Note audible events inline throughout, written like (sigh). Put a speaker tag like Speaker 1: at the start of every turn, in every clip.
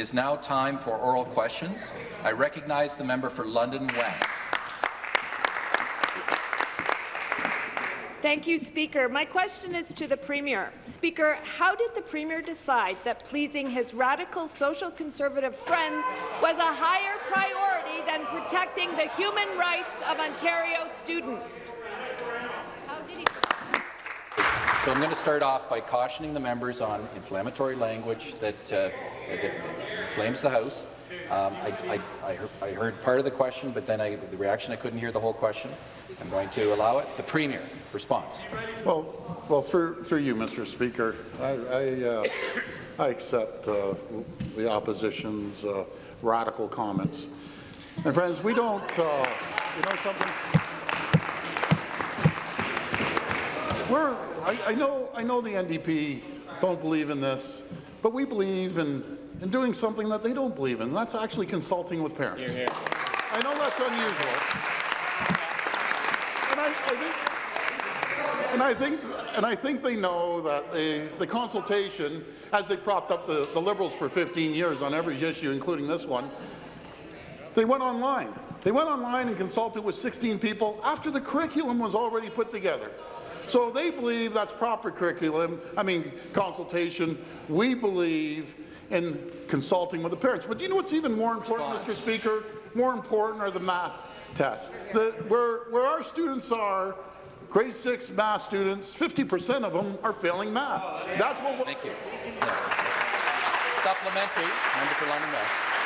Speaker 1: It is now time for oral questions. I recognize the member for London West.
Speaker 2: Thank you, Speaker. My question is to the Premier. Speaker, how did the Premier decide that pleasing his radical social conservative friends was a higher priority than protecting the human rights of Ontario students?
Speaker 1: So I'm going to start off by cautioning the members on inflammatory language that, uh, that inflames the House. Um, I, I, I, heard, I, heard, part of the question, but then the reaction, I couldn't hear the whole question. I'm going to allow it. The Premier, response.
Speaker 3: Well, well, through through you, Mr. Speaker, I I, uh, I accept uh, the opposition's uh, radical comments. And friends, we don't. Uh, you know something? We're. I, I know. I know the NDP don't believe in this, but we believe in in doing something that they don't believe in. That's actually consulting with parents. Hear, hear. I know that's unusual. And I, I, think, and I think, and I think they know that the, the consultation, as they propped up the, the Liberals for 15 years on every issue, including this one, they went online. They went online and consulted with 16 people after the curriculum was already put together. So they believe that's proper curriculum, I mean consultation. We believe in consulting with the parents. But do you know what's even more important, Mr. Speaker? More important are the math tests. The, where, where our students are, grade 6 math students, 50% of them are failing math. Oh, that's what we.
Speaker 1: Thank you. Supplementary, member for London West.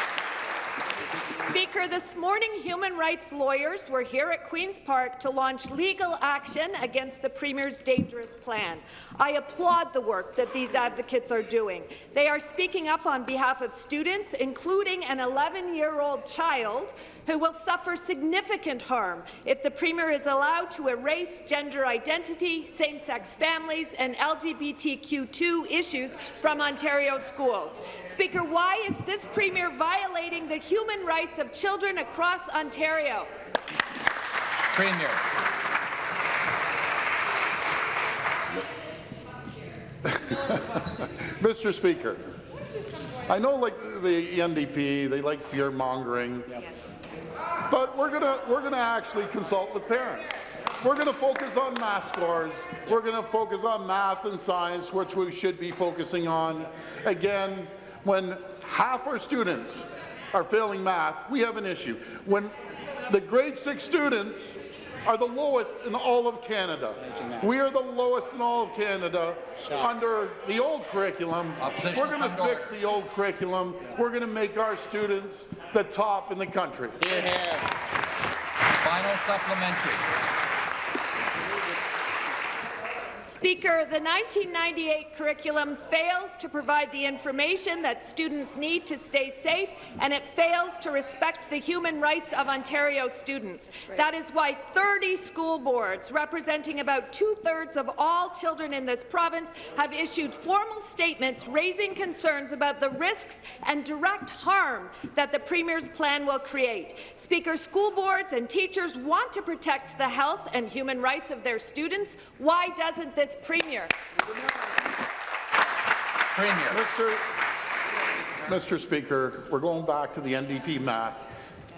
Speaker 2: Speaker, this morning human rights lawyers were here at Queen's Park to launch legal action against the Premier's dangerous plan. I applaud the work that these advocates are doing. They are speaking up on behalf of students, including an 11-year-old child who will suffer significant harm if the Premier is allowed to erase gender identity, same-sex families and LGBTQ2 issues from Ontario schools. Speaker, why is this Premier violating the human rights rights of children across Ontario.
Speaker 1: Premier. (laughs)
Speaker 3: Mr. Speaker, I know like the NDP, they like fear mongering, yes. but we're gonna we're gonna actually consult with parents. We're going to focus on math scores. We're going to focus on math and science, which we should be focusing on. Again, when half our students are failing math, we have an issue. When the grade six students are the lowest in all of Canada. We are the lowest in all of Canada under the old curriculum. We're going to fix the old curriculum. We're going to make our students the top in the country.
Speaker 1: Final supplementary.
Speaker 2: Speaker, the 1998 curriculum fails to provide the information that students need to stay safe, and it fails to respect the human rights of Ontario students. Right. That is why 30 school boards, representing about two-thirds of all children in this province, have issued formal statements raising concerns about the risks and direct harm that the Premier's plan will create. Speaker, school boards and teachers want to protect the health and human rights of their students. Why doesn't this Premier.
Speaker 1: Premier.
Speaker 3: Mr. Mr. Speaker, we're going back to the NDP math.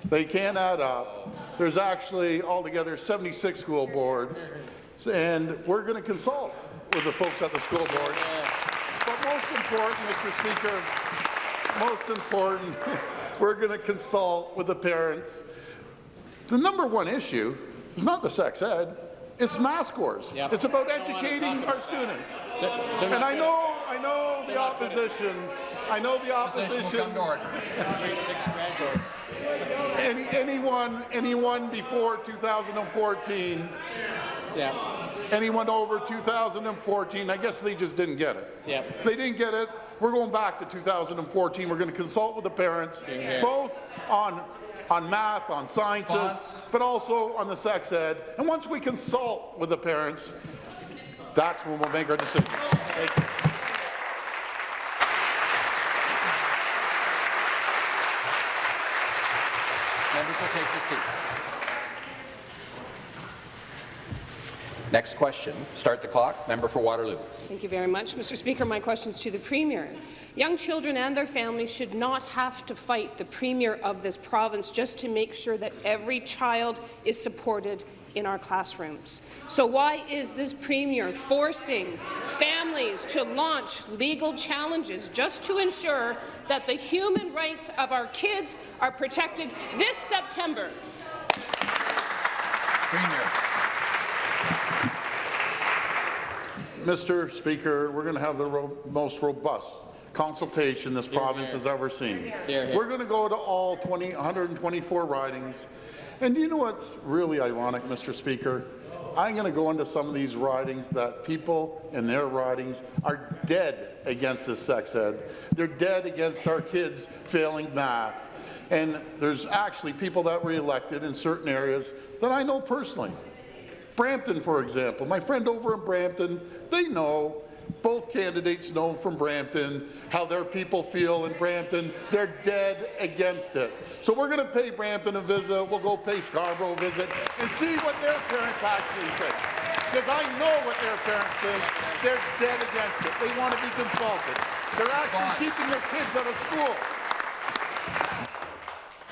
Speaker 3: They can't add up. There's actually altogether 76 school boards, and we're going to consult with the folks at the school board. But most important, Mr. Speaker, most important, (laughs) we're going to consult with the parents. The number one issue is not the sex ed. It's math scores. Yep. It's about educating our students. They're, they're and I know, I know the opposition. I know the opposition. Any, anyone, anyone before 2014. Yeah. Anyone over 2014, I guess they just didn't get it. Yeah. They didn't get it. We're going back to 2014. We're going to consult with the parents, both on on math, on sciences, but also on the sex ed. And once we consult with the parents, that's when we'll make our decision. Thank you.
Speaker 1: Members will take the seat. Next question. Start the clock. Member for Waterloo.
Speaker 4: Thank you very much. Mr. Speaker, my question is to the Premier. Young children and their families should not have to fight the Premier of this province just to make sure that every child is supported in our classrooms. So why is this Premier forcing families to launch legal challenges just to ensure that the human rights of our kids are protected this September?
Speaker 1: Premier.
Speaker 3: Mr. Speaker, we're going to have the ro most robust consultation this province has ever seen. We're going to go to all 20, 124 ridings. And you know what's really ironic, Mr. Speaker? I'm going to go into some of these ridings that people in their ridings are dead against this sex ed. They're dead against our kids failing math. And there's actually people that were elected in certain areas that I know personally. Brampton, for example. My friend over in Brampton, they know, both candidates know from Brampton how their people feel in Brampton. They're dead against it. So we're going to pay Brampton a visit. We'll go pay Scarborough a visit and see what their parents actually think. Because I know what their parents think. They're dead against it. They want to be consulted. They're actually keeping their kids out of school.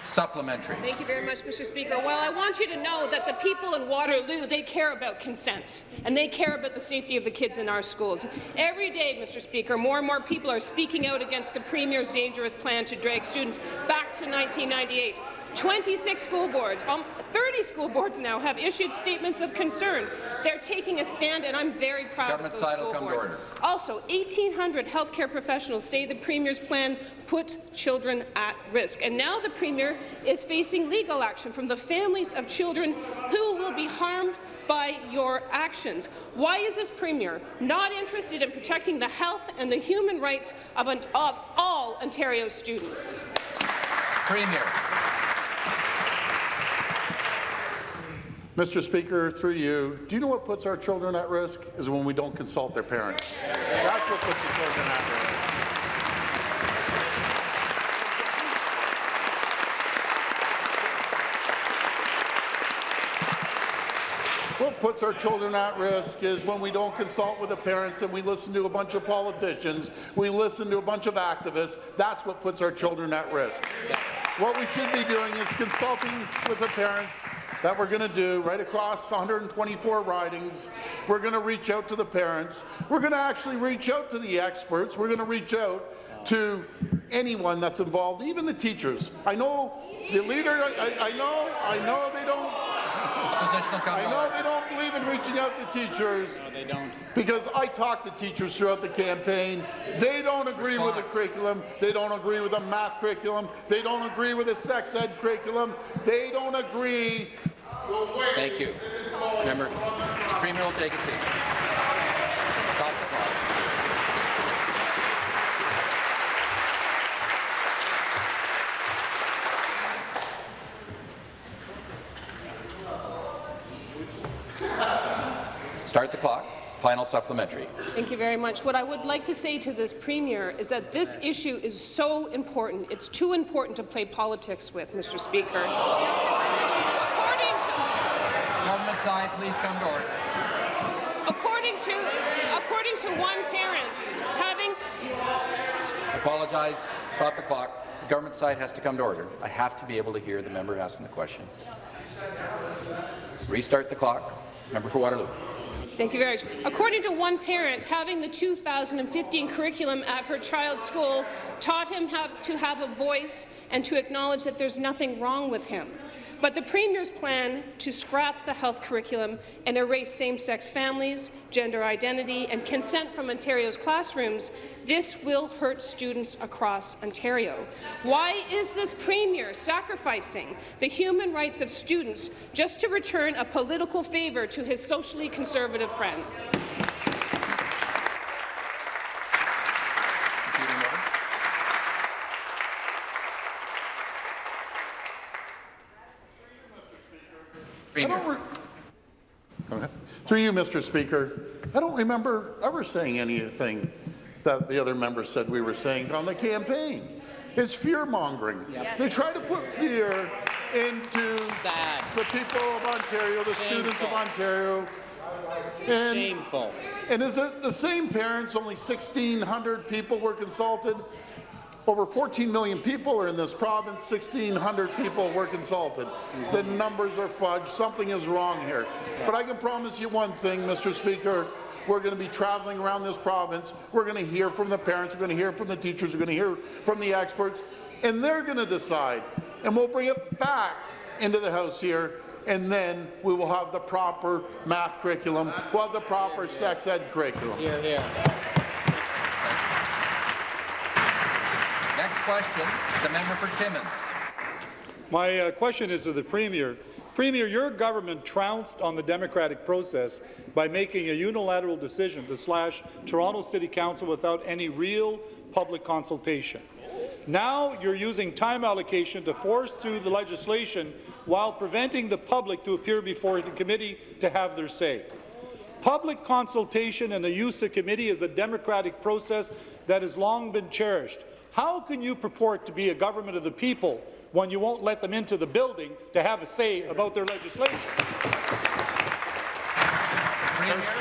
Speaker 1: Supplementary.
Speaker 4: Thank you very much, Mr. Speaker. Well, I want you to know that the people in Waterloo, they care about consent, and they care about the safety of the kids in our schools. Every day, Mr. Speaker, more and more people are speaking out against the Premier's dangerous plan to drag students back to 1998. 26 school boards, um, 30 school boards now have issued statements of concern. They're taking a stand, and I'm very proud
Speaker 1: Government
Speaker 4: of those school boards. Also, 1,800 healthcare professionals say the Premier's plan puts children at risk. And now the Premier is facing legal action from the families of children who will be harmed by your actions. Why is this Premier not interested in protecting the health and the human rights of, of all Ontario students?
Speaker 1: Premier.
Speaker 3: Mr. Speaker, through you, do you know what puts our children at risk? Is when we don't consult their parents. That's what puts the children at risk. What puts our children at risk is when we don't consult with the parents and we listen to a bunch of politicians, we listen to a bunch of activists. That's what puts our children at risk. What we should be doing is consulting with the parents that we're going to do right across 124 ridings. We're going to reach out to the parents. We're going to actually reach out to the experts. We're going to reach out to anyone that's involved, even the teachers. I know the leader, I, I know, I know they don't
Speaker 1: Opposition will come
Speaker 3: I know they don't believe in reaching out to teachers.
Speaker 1: No, they don't.
Speaker 3: Because I talked to teachers throughout the campaign. They don't agree with the curriculum. They don't agree with the math curriculum. They don't agree with the sex ed curriculum. They don't agree.
Speaker 1: Thank you. Member, Premier will take a seat. Stop the clock. Start the clock. Final supplementary.
Speaker 4: Thank you very much. What I would like to say to this Premier is that this issue is so important. It's too important to play politics with, Mr. Speaker.
Speaker 1: Side, please come to order.
Speaker 4: according to, according to one parent, having
Speaker 1: Apologize. Stop the clock. The government side has to come to order. I have to be able to hear the member asking the question. Restart the clock. Member for Waterloo.
Speaker 4: Thank you very much. According to one parent, having the 2015 curriculum at her child's school taught him how to have a voice and to acknowledge that there's nothing wrong with him. But the Premier's plan to scrap the health curriculum and erase same-sex families, gender identity and consent from Ontario's classrooms, this will hurt students across Ontario. Why is this Premier sacrificing the human rights of students just to return a political favour to his socially conservative friends?
Speaker 1: Competing member.
Speaker 3: I don't
Speaker 1: Premier.
Speaker 3: re- Through you, Mr. Speaker, I don't remember ever saying anything that the other members said we were saying on the campaign. It's fear-mongering. They try to put fear into
Speaker 5: Sad.
Speaker 3: the people of Ontario, the students of Ontario. And,
Speaker 5: Shameful.
Speaker 3: and is it the same parents, only 1,600 people were consulted? Over 14 million people are in this province, 1,600 people were consulted. The mm-hmm. numbers are fudged, something is wrong here. But I can promise you one thing, Mr. Speaker, we're going to be traveling around this province, we're going to hear from the parents, we're going to hear from the teachers, we're going to hear from the experts, and they're going to decide. And we'll bring it back into the House here, and then we will have the proper math curriculum, we'll have the proper sex ed curriculum.
Speaker 5: Hear,
Speaker 1: hear. Question, the member for Timmins.
Speaker 6: My uh, question is to the Premier. Premier, your government trounced on the democratic process by making a unilateral decision to slash Toronto City Council without any real public consultation. Now you're using time allocation to force through the legislation while preventing the public to appear before the committee to have their say. Public consultation and the use of committee is a democratic process that has long been cherished. How can you purport to be a government of the people when you won't let them into the building to have a say about their legislation?
Speaker 1: Minister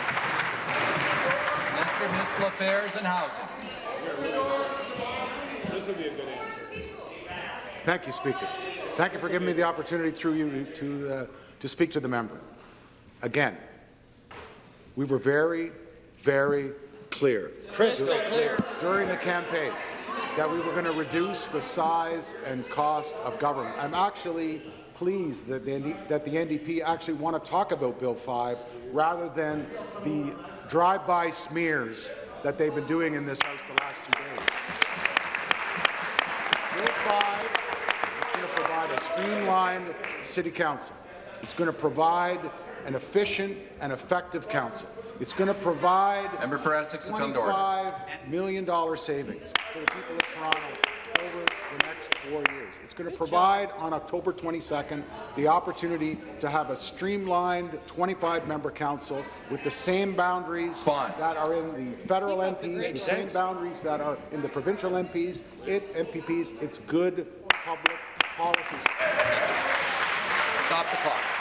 Speaker 1: of Municipal Affairs and Housing.
Speaker 6: This would be a good answer.
Speaker 7: Thank you, Speaker. Thank you for giving me the opportunity through you to, uh, to speak to the member. Again, we were very, very clear. Crystal clear. During the campaign that we were going to reduce the size and cost of government. I'm actually pleased that the, that the NDP actually want to talk about Bill 5 rather than the drive-by smears that they've been doing in this House the last two days. Bill 5 is going to provide a streamlined city council. It's going to provide an efficient and effective council. It's going to provide
Speaker 1: Member for Essex will come to order.
Speaker 7: $25 million savings to the people of Toronto over the next four years. It's going to provide on October 22nd the opportunity to have a streamlined 25-member council with the same boundaries
Speaker 1: Response.
Speaker 7: that are in the federal MPs, the same boundaries that are in the provincial MPs, it, MPPs. It's good public policies.
Speaker 1: Stop the clock.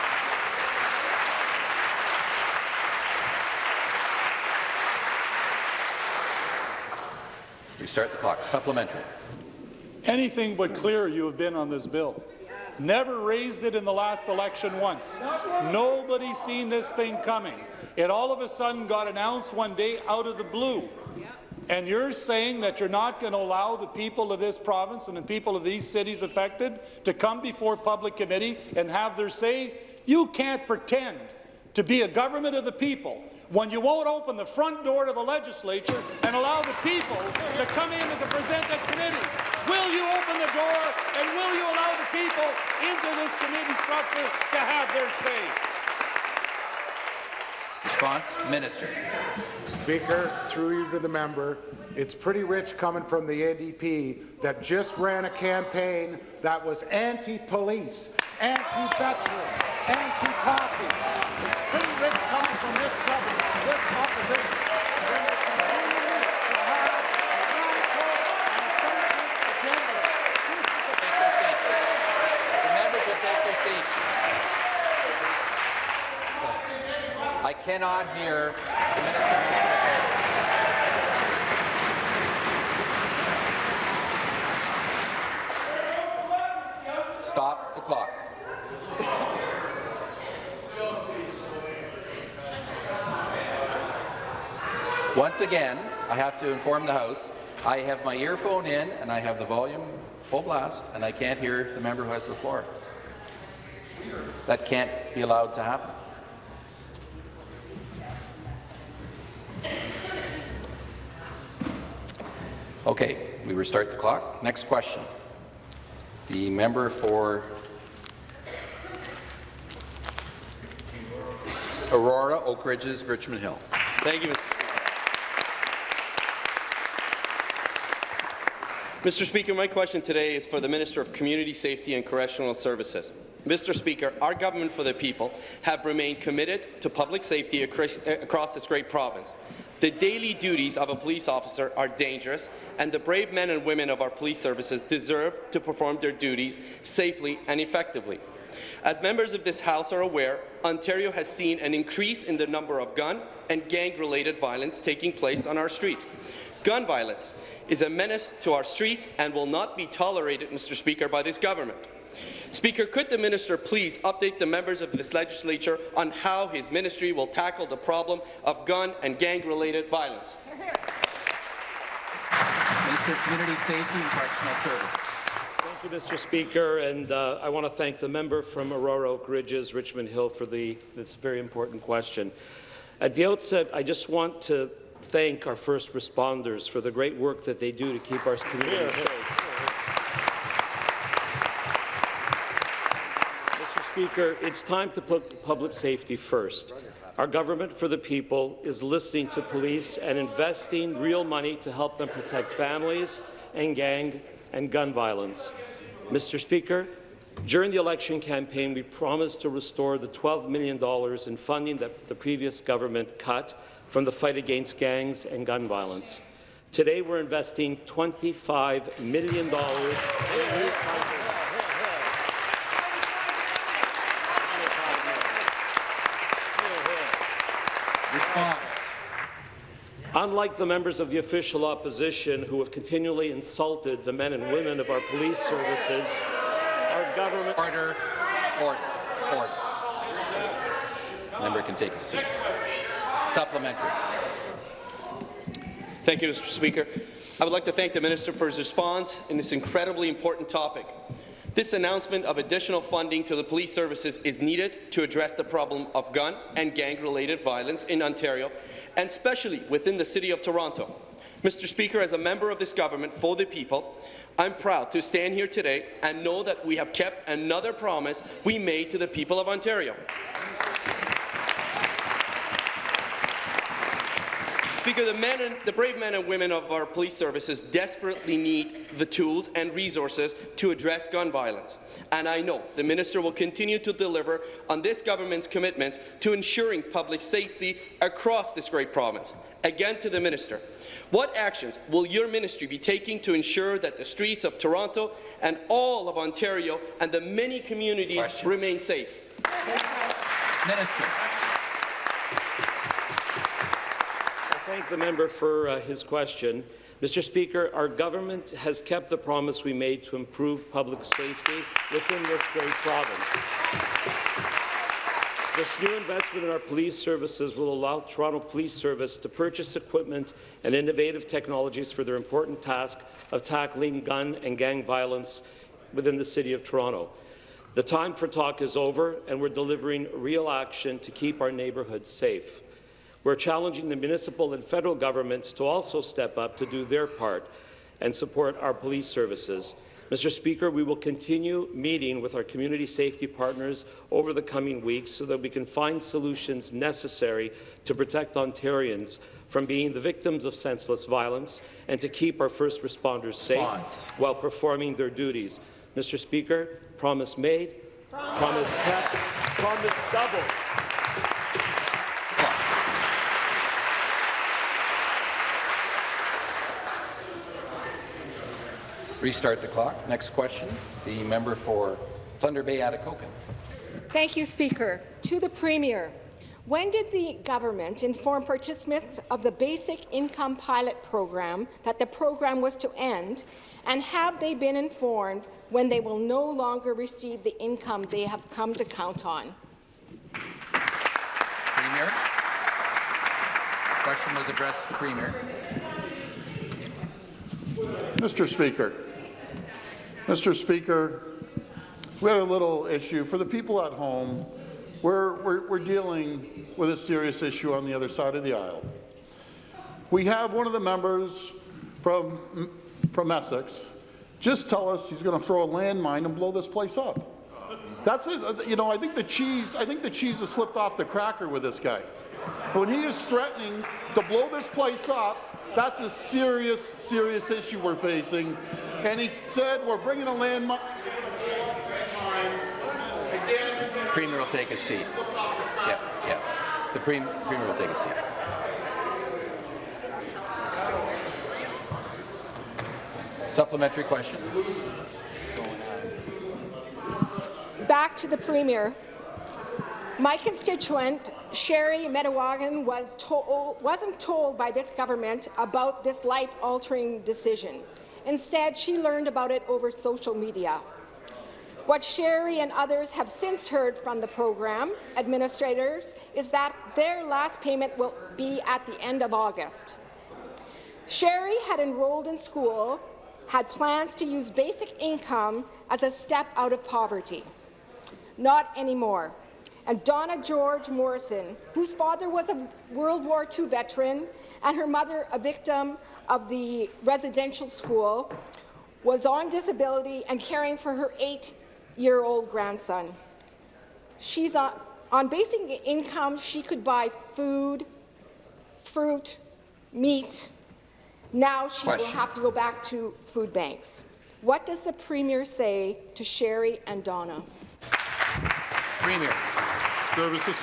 Speaker 1: Restart the clock. Supplementary.
Speaker 6: Anything but clear you have been on this bill. Never raised it in the last election once. Nobody seen this thing coming. It all of a sudden got announced one day out of the blue. And you're saying that you're not going to allow the people of this province and the people of these cities affected to come before public committee and have their say? You can't pretend to be a government of the people when you won't open the front door to the legislature and allow the people to come in and to present at committee. Will you open the door and will you allow the people into this committee structure to have their say?
Speaker 1: Response, Minister.
Speaker 7: Speaker, through you to the member, it's pretty rich coming from the NDP that just ran a campaign that was anti-police, anti-veteran, anti-party. It's pretty rich coming from this government, this opposition. when they continue to have a radical and offensive agenda. This is the
Speaker 1: Take their seats. The members will take their seats. I cannot hear the Minister of Affairs. Stop the clock. Once again, I have to inform the House, I have my earphone in and I have the volume full blast and I can't hear the member who has the floor. That can't be allowed to happen. Okay, we restart the clock. Next question. The member for Aurora, Oak Ridges, Richmond Hill.
Speaker 8: Thank you, Mr. Mr. Speaker, my question today is for the Minister of Community Safety and Correctional Services. Mr. Speaker, our government for the people have remained committed to public safety across this great province. The daily duties of a police officer are dangerous, and the brave men and women of our police services deserve to perform their duties safely and effectively. As members of this House are aware, Ontario has seen an increase in the number of gun and gang-related violence taking place on our streets. Gun violence is a menace to our streets and will not be tolerated, Mr. Speaker, by this government. Speaker, could the minister please update the members of this legislature on how his ministry will tackle the problem of gun and gang-related violence?
Speaker 1: Minister of Community Safety and Correctional Services.
Speaker 5: Thank you, Mr. Speaker, and uh, I want to thank the member from Aurora Oak Ridges, Richmond Hill, for the, this very important question. At the outset, I just want to thank our first responders for the great work that they do to keep our communities safe. Mr. Speaker, it's time to put public safety first. Our government for the people is listening to police and investing real money to help them protect families and gang and gun violence. Mr. Speaker, during the election campaign, we promised to restore the $12 million in funding that the previous government cut from the fight against gangs and gun violence. Today, we're investing $25 million in new.
Speaker 1: Response.
Speaker 5: Unlike the members of the official opposition who have continually insulted the men and women of our police services, our government...
Speaker 1: Order. Order. Order. Member can take a seat. Supplementary.
Speaker 8: Thank you, Mr. Speaker. I would like to thank the minister for his response in this incredibly important topic. This announcement of additional funding to the police services is needed to address the problem of gun and gang-related violence in Ontario, and especially within the City of Toronto. Mr. Speaker, as a member of this government for the people, I'm proud to stand here today and know that we have kept another promise we made to the people of Ontario. Speaker, the, men and, the brave men and women of our police services desperately need the tools and resources to address gun violence. And I know the minister will continue to deliver on this government's commitments to ensuring public safety across this great province. Again to the minister, what actions will your ministry be taking to ensure that the streets of Toronto and all of Ontario and the many communities
Speaker 1: Question.
Speaker 8: remain safe?
Speaker 1: Minister.
Speaker 5: I thank the member for uh, his question. Mr. Speaker, our government has kept the promise we made to improve public safety within this great province. This new investment in our police services will allow Toronto Police Service to purchase equipment and innovative technologies for their important task of tackling gun and gang violence within the City of Toronto. The time for talk is over, and we're delivering real action to keep our neighbourhoods safe. We're challenging the municipal and federal governments to also step up to do their part and support our police services. Mr. Speaker, we will continue meeting with our community safety partners over the coming weeks so that we can find solutions necessary to protect Ontarians from being the victims of senseless violence and to keep our first responders safe
Speaker 1: Response.
Speaker 5: while performing their duties. Mr. Speaker, promise made, promise kept, promise doubled.
Speaker 1: Restart the clock. Next question, the member for Thunder Bay Atikokan.
Speaker 9: Thank you, Speaker. To the Premier, when did the government inform participants of the Basic Income Pilot Program that the program was to end, and have they been informed when they will no longer receive the income they have come to count on?
Speaker 1: Premier. Question was addressed to the Premier.
Speaker 3: Mr. Speaker, Mr. Speaker, we had a little issue. For the people at home, we're, we're, we're dealing with a serious issue on the other side of the aisle. We have one of the members from, from Essex just tell us he's going to throw a landmine and blow this place up. That's it. You know, I think the cheese. I think the cheese has slipped off the cracker with this guy. When he is threatening to blow this place up, that's a serious, serious issue we're facing. And he said we're bringing a landmine.
Speaker 1: Premier will take a seat. Yeah, yeah. The pre Premier will take a seat. Supplementary question.
Speaker 9: Back to the Premier. My constituent, Sherry Metawagan, was told, wasn't told by this government about this life-altering decision. Instead, she learned about it over social media. What Sherry and others have since heard from the program administrators is that their last payment will be at the end of August. Sherry had enrolled in school, had plans to use basic income as a step out of poverty. Not anymore. And Donna George Morrison, whose father was a World War II veteran and her mother a victim of the residential school, was on disability and caring for her eight-year-old grandson. She's on, on basic income, she could buy food, fruit, meat. Now she will have to go back to food banks. What does the Premier say to Sherry and Donna?
Speaker 1: Premier.
Speaker 3: Services.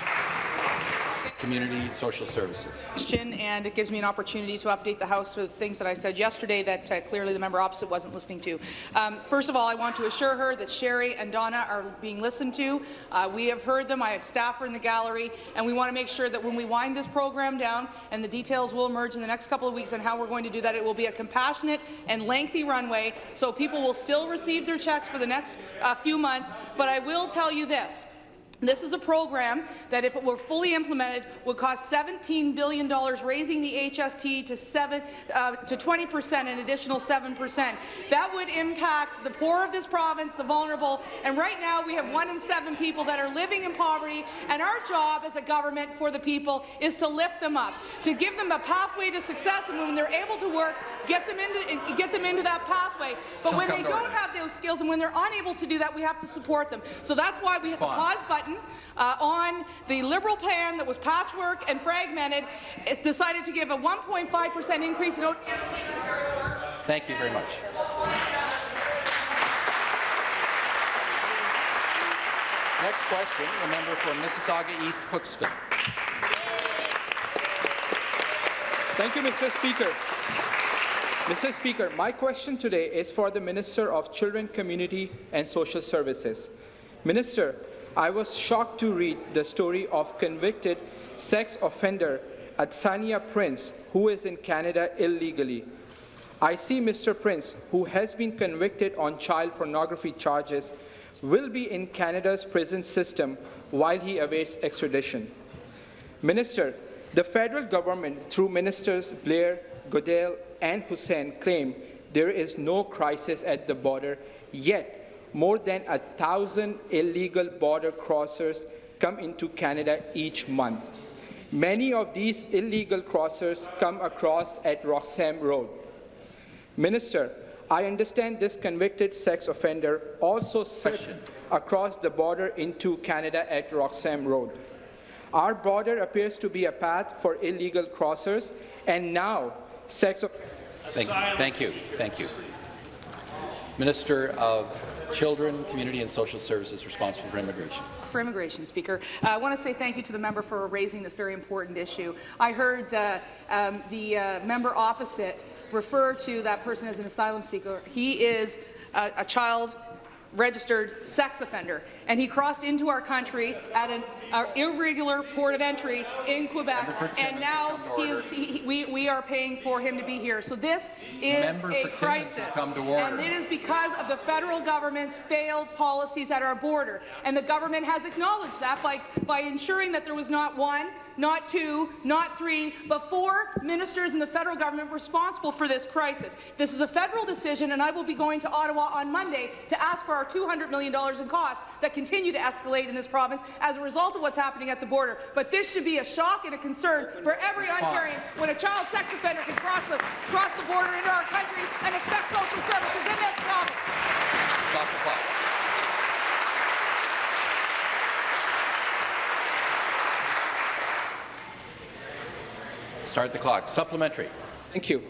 Speaker 1: Community Social Services.
Speaker 10: question, and it gives me an opportunity to update the House with things that I said yesterday that uh, clearly the member opposite wasn't listening to. Um, first of all, I want to assure her that Sherry and Donna are being listened to. Uh, we have heard them. I have staff are in the gallery, and we want to make sure that when we wind this program down, and the details will emerge in the next couple of weeks on how we're going to do that, it will be a compassionate and lengthy runway, so people will still receive their checks for the next uh, few months. But I will tell you this. This is a program that, if it were fully implemented, would cost $17 billion, raising the HST to, seven, uh, to 20 percent, an additional 7 percent. That would impact the poor of this province, the vulnerable, and right now we have one in seven people that are living in poverty, and our job as a government for the people is to lift them up, to give them a pathway to success, and when they're able to work, get them into, get them into that pathway. But when they don't have those skills, and when they're unable to do that, we have to support them. So that's why we hit the pause button uh, on the Liberal plan that was patchwork and fragmented. It's decided to give a 1.5 percent increase in. O-
Speaker 1: Thank you very much. Next question, the member for Mississauga East Cooksville.
Speaker 11: Thank you, Mr. Speaker. Mr. Speaker, my question today is for the Minister of Children, Community and Social Services. Minister, I was shocked to read the story of convicted sex offender Atsania Prince, who is in Canada illegally. I see Mr. Prince, who has been convicted on child pornography charges, will be in Canada's prison system while he awaits extradition. Minister, the federal government, through Ministers Blair, Goodale, and Hussen, claim there is no crisis at the border, yet more than a thousand illegal border crossers come into Canada each month. Many of these illegal crossers come across at Roxham Road. Minister, I understand this convicted sex offender also slipped across the border into Canada at Roxham Road. Our border appears to be a path for illegal crossers, and now sex
Speaker 1: Thank, you. thank you. Thank you. Minister of Children, Community and Social Services responsible for immigration.
Speaker 10: for immigration, Speaker. Uh, I want to say thank you to the member for raising this very important issue. I heard uh, um, the uh, member opposite refer to that person as an asylum seeker. He is a, a child registered sex offender, and he crossed into our country at an uh, irregular port of entry in Quebec, and now he is, he, we, we are paying for him to be here. So this is
Speaker 1: Member
Speaker 10: a crisis,
Speaker 1: come to order.
Speaker 10: and it is because of the federal government's failed policies at our border, and the government has acknowledged that by, by ensuring that there was not one, not two, not three, but four ministers in the federal government responsible for this crisis. This is a federal decision, and I will be going to Ottawa on Monday to ask for our $200 million in costs that continue to escalate in this province as a result of what's happening at the border. But this should be a shock and a concern for every Ontarian when a child sex offender can cross the, cross the border into our country and expect social services in this province.
Speaker 1: Stop the clock. Start the clock. Supplementary.
Speaker 11: Thank you.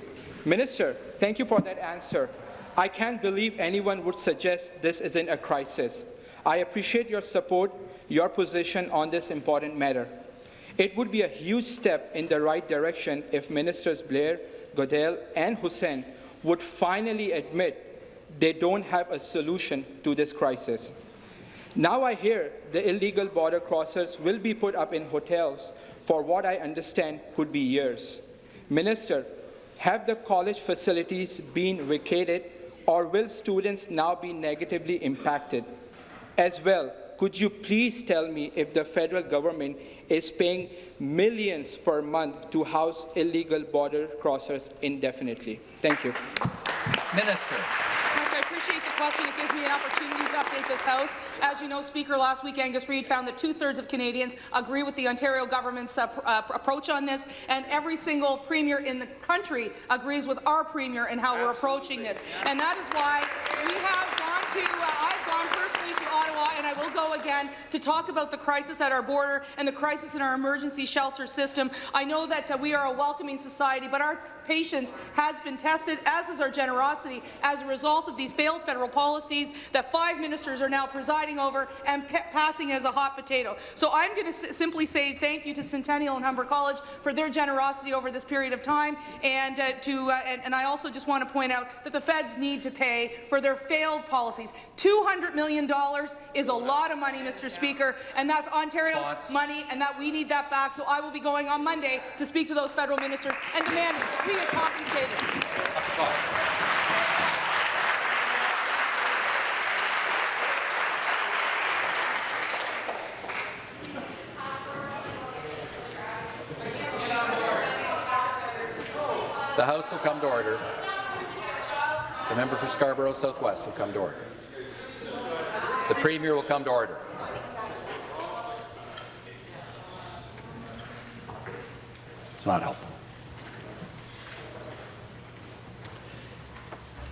Speaker 11: Minister, thank you for that answer. I can't believe anyone would suggest this isn't a crisis. I appreciate your support, your position on this important matter. It would be a huge step in the right direction if Ministers Blair, Goodale, and Hussen would finally admit they don't have a solution to this crisis. Now I hear the illegal border crossers will be put up in hotels for what I understand could be years. Minister, have the college facilities been vacated or will students now be negatively impacted? As well, could you please tell me if the federal government is paying millions per month to house illegal border crossers indefinitely? Thank you.
Speaker 1: Minister.
Speaker 10: I appreciate the question. It gives me an opportunity to update this House. As you know, Speaker, last week Angus Reid found that two-thirds of Canadians agree with the Ontario government's uh, uh, approach on this, and every single premier in the country agrees with our premier and how we're approaching this. And that is why we have gone to, uh, I've gone personally to Ottawa, and I will go again, to talk about the crisis at our border and the crisis in our emergency shelter system. I know that uh, we are a welcoming society, but our patience has been tested, as is our generosity, as a result of these failed federal policies that five ministers are now presiding over and passing as a hot potato. So I'm going to simply say thank you to Centennial and Humber College for their generosity over this period of time, and uh, to uh, and, and I also just want to point out that the feds need to pay for their failed policies. $200 million is a lot of money, Mr. Speaker, and that's Ontario's Thoughts? money, and that we need that back. So I will be going on Monday to speak to those federal ministers and demanding we get compensated.
Speaker 1: The House will come to order. The member for Scarborough Southwest will come to order. The Premier will come to order. It's not helpful.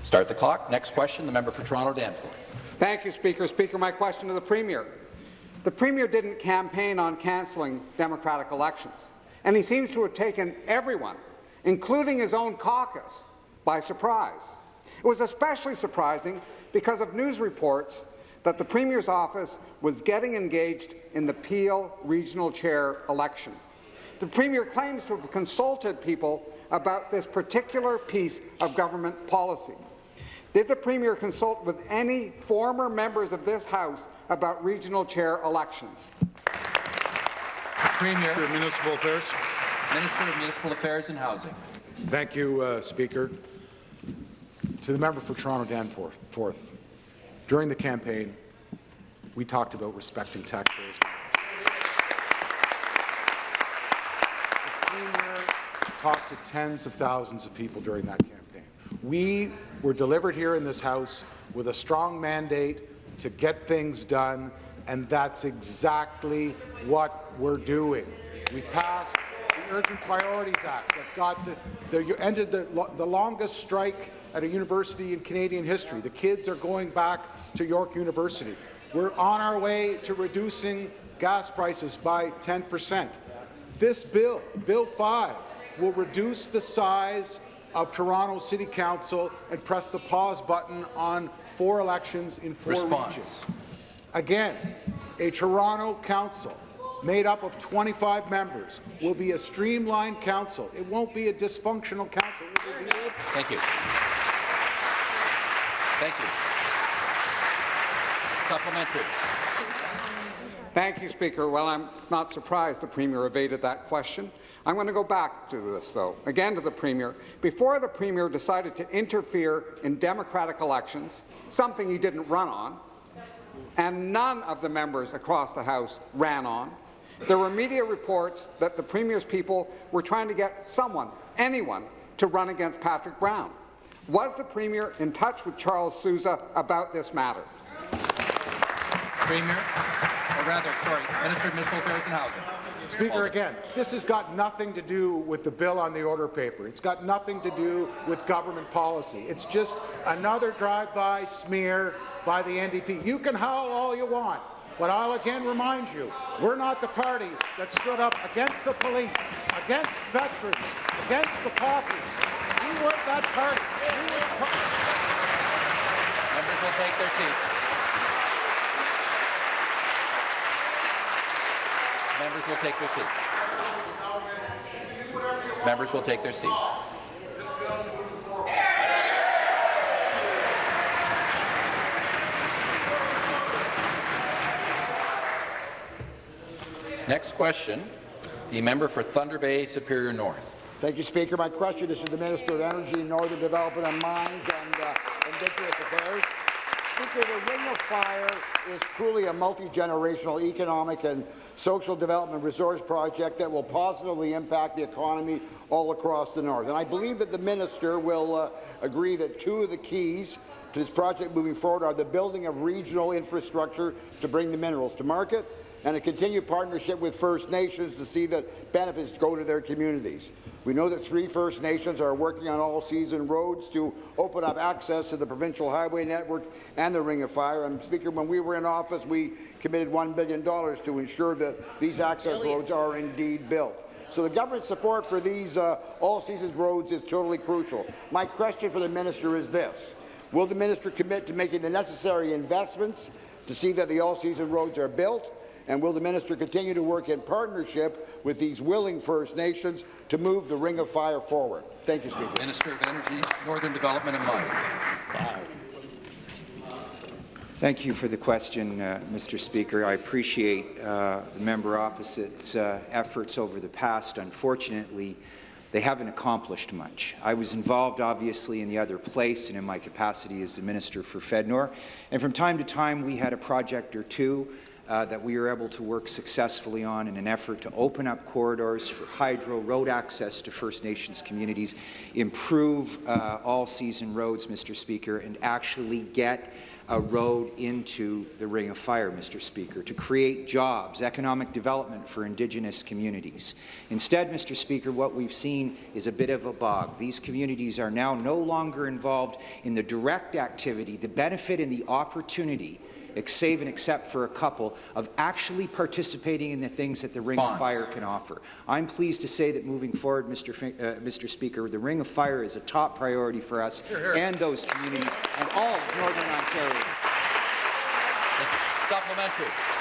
Speaker 1: Start the clock. Next question, the member for Toronto Danforth.
Speaker 12: Thank you, Speaker. Speaker, my question to the Premier. The Premier didn't campaign on cancelling democratic elections, and he seems to have taken everyone, including his own caucus, by surprise. It was especially surprising because of news reports that the Premier's office was getting engaged in the Peel Regional Chair election. The Premier claims to have consulted people about this particular piece of government policy. Did the Premier consult with any former members of this House about regional chair elections?
Speaker 1: Premier.
Speaker 3: Minister of Municipal Affairs.
Speaker 1: Minister of Municipal Affairs and Housing.
Speaker 7: Thank you, uh, Speaker. To the member for Toronto Danforth, during the campaign, we talked about respecting taxpayers' talked to tens of thousands of people during that campaign. We were delivered here in this House with a strong mandate to get things done, and that's exactly what we're doing. We passed Urgent Priorities Act that got the, the ended the, the longest strike at a university in Canadian history. The kids are going back to York University. We're on our way to reducing gas prices by 10 percent. This bill, Bill 5, will reduce the size of Toronto City Council and press the pause button on four elections in four
Speaker 1: Response.
Speaker 7: regions. Again, a Toronto council made up of 25 members will be a streamlined council. It won't be a dysfunctional council.
Speaker 1: Thank you. Thank you. Supplementary.
Speaker 12: Thank you, Speaker. Well, I'm not surprised the Premier evaded that question. I'm going to go back to this, though, again to the Premier. Before the Premier decided to interfere in democratic elections, something he didn't run on, and none of the members across the House ran on, there were media reports that the Premier's people were trying to get someone, anyone, to run against Patrick Brown. Was the Premier in touch with Charles Sousa about this matter?
Speaker 1: Premier, or rather, sorry, Minister of Municipal Affairs and Housing.
Speaker 7: Speaker, again, this has got nothing to do with the bill on the order paper. It's got nothing to do with government policy. It's just another drive-by smear by the NDP. You can howl all you want, but I'll again remind you, we're not the party that stood up against the police, against veterans, against the pauper. We weren't that party. We were
Speaker 1: Members will take their seats. Members will take their seats. Members will take their seats. Next question, the member for Thunder Bay Superior North.
Speaker 13: Thank you, Speaker. My question is to the Minister of Energy, Northern Development and Mines and uh, Indigenous Affairs. Speaker, the Ring of Fire is truly a multi-generational economic and social development resource project that will positively impact the economy all across the north. And I believe that the minister will uh, agree that two of the keys to this project moving forward are the building of regional infrastructure to bring the minerals to market and a continued partnership with First Nations to see that benefits go to their communities. We know that three First Nations are working on all-season roads to open up access to the provincial highway network and the Ring of Fire. And Speaker, when we were in office, we committed $1 billion to ensure that these access roads are indeed built. So the government's support for these uh, all-seasons roads is totally crucial. My question for the minister is this. Will the minister commit to making the necessary investments to see that the all-season roads are built and will the minister continue to work in partnership with these willing First Nations to move the Ring of Fire forward? Thank you, Speaker.
Speaker 1: Minister of Energy, Northern Development and Mines.
Speaker 14: Thank you for the question, uh, Mr. Speaker. I appreciate uh, the member opposite's uh, efforts over the past. Unfortunately, they haven't accomplished much. I was involved, obviously, in the other place and in my capacity as the Minister for FedNor. And from time to time, we had a project or two uh, that we were able to work successfully on in an effort to open up corridors for hydro, road access to First Nations communities, improve uh, all-season roads, Mr. Speaker, and actually get a road into the Ring of Fire, Mr. Speaker, to create jobs, economic development for Indigenous communities. Instead, Mr. Speaker, what we've seen is a bit of a bog. These communities are now no longer involved in the direct activity, the benefit and the opportunity save and except for a couple, of actually participating in the things that the Ring
Speaker 1: Bonds.
Speaker 14: of Fire can offer. I'm pleased to say that moving forward, Mr. Fi uh, Mr. Speaker, the Ring of Fire is a top priority for us and those communities and all of Northern Ontario.
Speaker 1: Supplementary.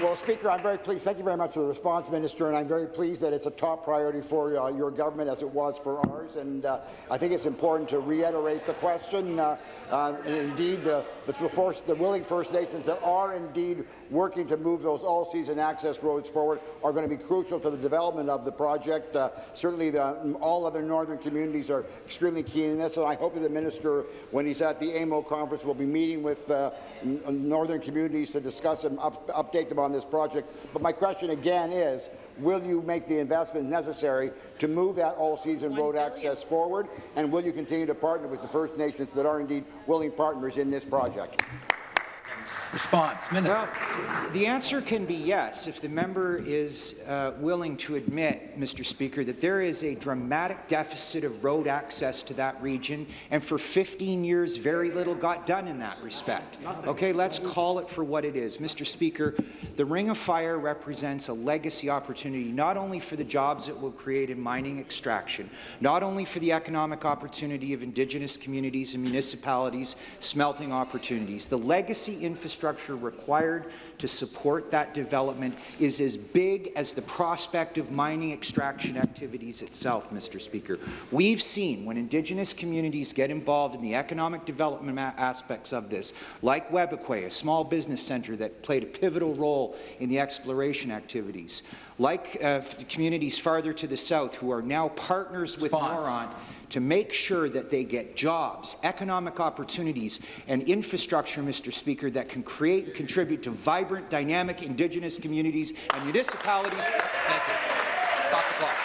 Speaker 13: Well, Speaker, I'm very pleased. Thank you very much for the response, Minister, and I'm very pleased that it's a top priority for uh, your government as it was for ours. And uh, I think it's important to reiterate the question. Uh, uh indeed, the, the, the willing First Nations that are indeed working to move those all-season access roads forward are going to be crucial to the development of the project. Uh, certainly, the, all other northern communities are extremely keen in this, and I hope that the minister, when he's at the AMO conference, will be meeting with uh, northern communities to discuss and up, update them on this project. But my question again is, will you make the investment necessary to move that all-season road access forward, and will you continue to partner with the First Nations that are indeed willing partners in this project?
Speaker 1: Response, Minister.
Speaker 14: Well, the answer can be yes if the member is uh, willing to admit, Mr. Speaker, that there is a dramatic deficit of road access to that region, and for 15 years, very little got done in that respect. Okay, let's call it for what it is. Mr. Speaker, the Ring of Fire represents a legacy opportunity not only for the jobs it will create in mining extraction, not only for the economic opportunity of Indigenous communities and municipalities, smelting opportunities. The legacy infrastructure infrastructure required to support that development is as big as the prospect of mining extraction activities itself, Mr. Speaker. We've seen when Indigenous communities get involved in the economic development aspects of this, like Webequie, a small business centre that played a pivotal role in the exploration activities, like uh, communities farther to the south who are now partners with Noront to make sure that they get jobs, economic opportunities, and infrastructure, Mr. Speaker, that can create and contribute to vibrant, dynamic Indigenous communities and municipalities.
Speaker 1: Thank you. Stop the clock.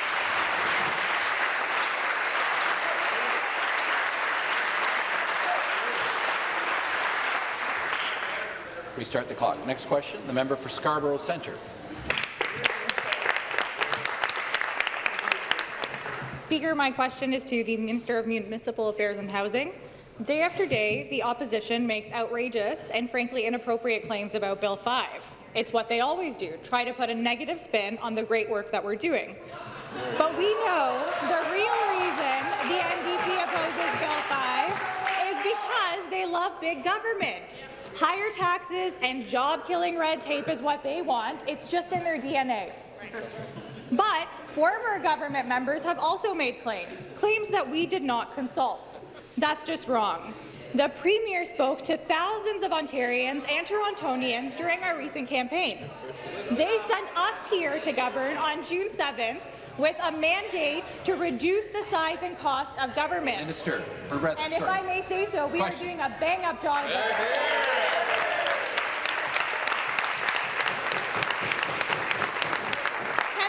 Speaker 1: Restart the clock. Next question, the member for Scarborough Centre.
Speaker 15: Speaker, my question is to the Minister of Municipal Affairs and Housing. Day after day, the opposition makes outrageous and frankly inappropriate claims about Bill 5. It's what they always do, try to put a negative spin on the great work that we're doing. But we know the real reason the NDP opposes Bill 5 is because they love big government. Higher taxes and job-killing red tape is what they want. It's just in their DNA. But former government members have also made claims, claims that we did not consult. That's just wrong. The Premier spoke to thousands of Ontarians and Torontonians during our recent campaign. They sent us here to govern on June 7th with a mandate to reduce the size and cost of government.
Speaker 1: Minister,
Speaker 15: And if
Speaker 1: sorry.
Speaker 15: I may say so, we
Speaker 1: Question.
Speaker 15: are doing a bang-up job.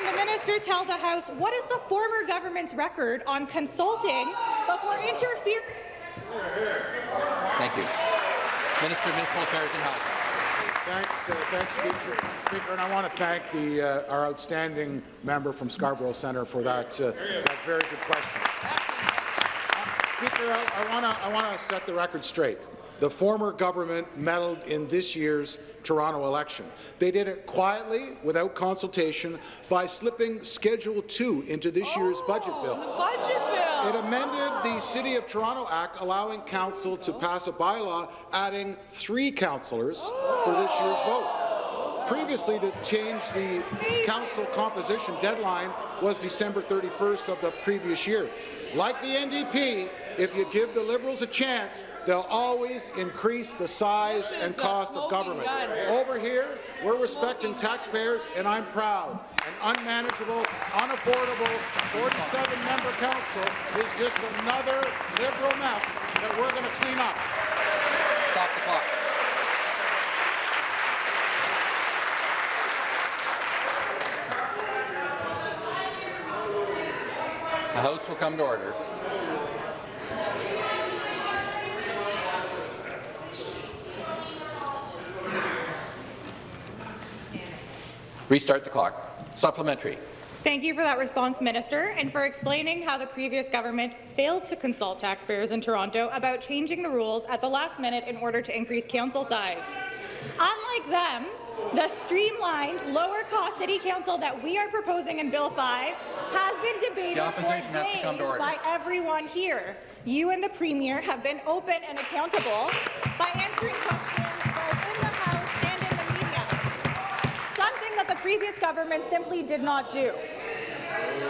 Speaker 15: Can the minister tell the House what is the former government's record on consulting before interfering?
Speaker 1: Thank you. Minister of Municipal Affairs and Housing.
Speaker 7: Thanks, uh, thanks, Speaker. Speaker, and I want to thank the, uh, our outstanding member from Scarborough Centre for that, uh, that very good question. Uh, Speaker, I, I want to I want to set the record straight. The former government meddled in this year's Toronto election. They did it quietly, without consultation, by slipping Schedule 2 into this year's budget bill.
Speaker 10: Oh, budget bill.
Speaker 7: It amended the City of Toronto Act, allowing council to pass a bylaw adding three councillors for this year's vote. Previously, to change the council composition deadline was December 31st of the previous year. Like the NDP, if you give the Liberals a chance, they'll always increase the size and cost of government. Over here, we're respecting taxpayers, and I'm proud. An unmanageable, unaffordable 47-member council is just another Liberal mess that we're going to clean up.
Speaker 1: Stop the clock. The House will come to order. Restart the clock. Supplementary.
Speaker 15: Thank you for that response, Minister, and for explaining how the previous government failed to consult taxpayers in Toronto about changing the rules at the last minute in order to increase council size. Unlike them, the streamlined, lower-cost City Council that we are proposing in Bill 5 has been debated for
Speaker 1: has to come to
Speaker 15: days by everyone here. You and the Premier have been open and accountable by answering questions both in the House and in the media something that the previous government simply did not do.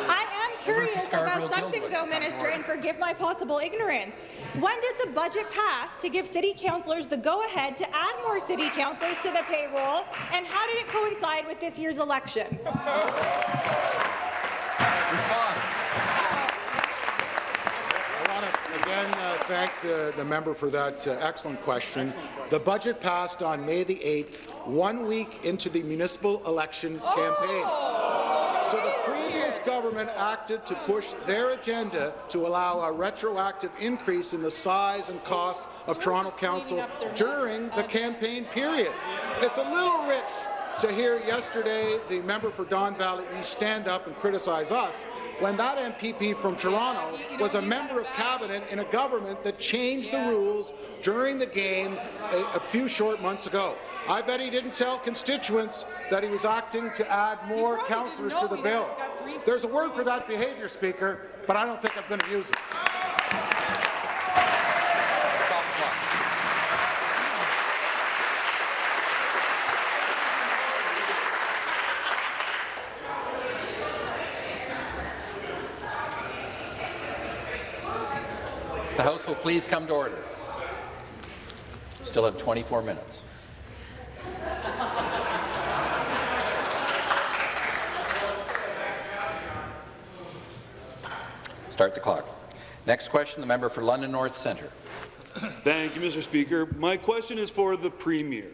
Speaker 15: I am curious about something, though, Minister, and forgive my possible ignorance. When did the budget pass to give city councillors the go-ahead to add more city councillors to the payroll, and how did it coincide with this year's election?
Speaker 7: I want to again uh, thank the, the member for that uh, excellent question. The budget passed on May the 8th, one week into the municipal election campaign. So the previous government acted to push their agenda to allow a retroactive increase in the size and cost of Toronto Council during the campaign period. It's a little rich to hear yesterday the member for Don Valley East stand up and criticize us when that MPP from Toronto was a member of cabinet in a government that changed the rules during the game a, a few short months ago. I bet he didn't tell constituents that he was acting to add more councillors to the bill. There's a word for that behaviour, Speaker, but I don't think I'm going to use it.
Speaker 1: Stop the clock. The House will please come to order. Still have 24 minutes. Start the clock. Next question, the member for London North Centre.
Speaker 16: Thank you, Mr. Speaker. My question is for the Premier.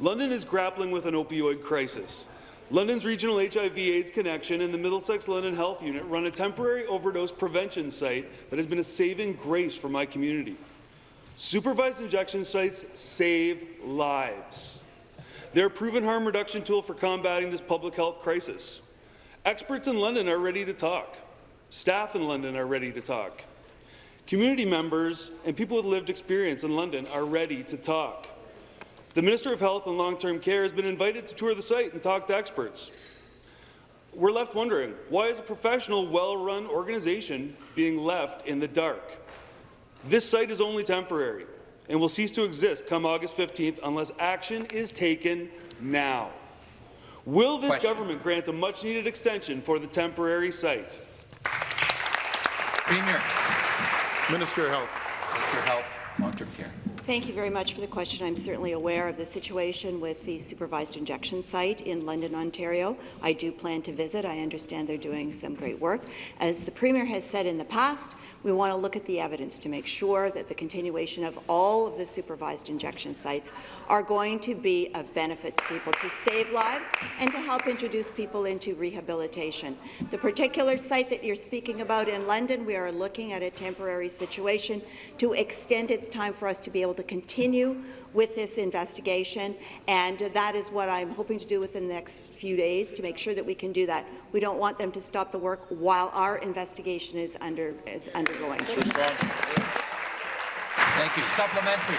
Speaker 16: London is grappling with an opioid crisis. London's regional HIV-AIDS connection and the Middlesex London Health Unit run a temporary overdose prevention site that has been a saving grace for my community. Supervised injection sites save lives. They're a proven harm reduction tool for combating this public health crisis. Experts in London are ready to talk. Staff in London are ready to talk. Community members and people with lived experience in London are ready to talk. The Minister of Health and Long-Term Care has been invited to tour the site and talk to experts. We're left wondering, why is a professional, well-run organization being left in the dark? This site is only temporary and will cease to exist come August 15th unless action is taken now. Will this
Speaker 1: Question.
Speaker 16: government grant a much-needed extension for the temporary site?
Speaker 1: Premier.
Speaker 3: Minister of Health.
Speaker 1: Minister of Health. long-term care.
Speaker 17: Thank you very much for the question. I'm certainly aware of the situation with the supervised injection site in London, Ontario. I do plan to visit. I understand they're doing some great work. As the Premier has said in the past, we want to look at the evidence to make sure that the continuation of all of the supervised injection sites are going to be of benefit to people, to save lives and to help introduce people into rehabilitation. The particular site that you're speaking about in London, we are looking at a temporary situation to extend its time for us to be able to continue with this investigation, and that is what I'm hoping to do within the next few days to make sure that we can do that. We don't want them to stop the work while our investigation is, under, is undergoing.
Speaker 1: Thank you. Supplementary.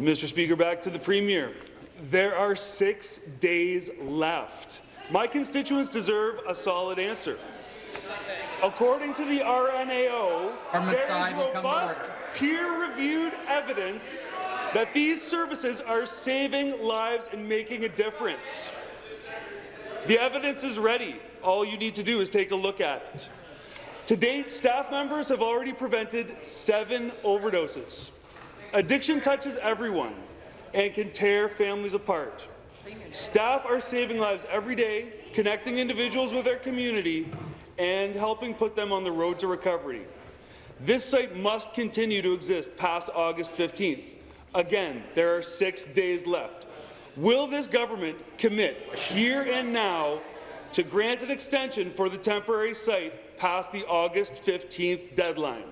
Speaker 16: Mr. Speaker, back to the Premier. There are six days left. My constituents deserve a solid answer. According to the RNAO, there is
Speaker 1: will come to
Speaker 16: robust, peer-reviewed evidence that these services are saving lives and making a difference. The evidence is ready. All you need to do is take a look at it. To date, staff members have already prevented seven overdoses. Addiction touches everyone and can tear families apart. Staff are saving lives every day, connecting individuals with their community, and helping put them on the road to recovery. This site must continue to exist past August 15th. Again, there are six days left. Will this government commit here and now to grant an extension for the temporary site past the August 15th deadline?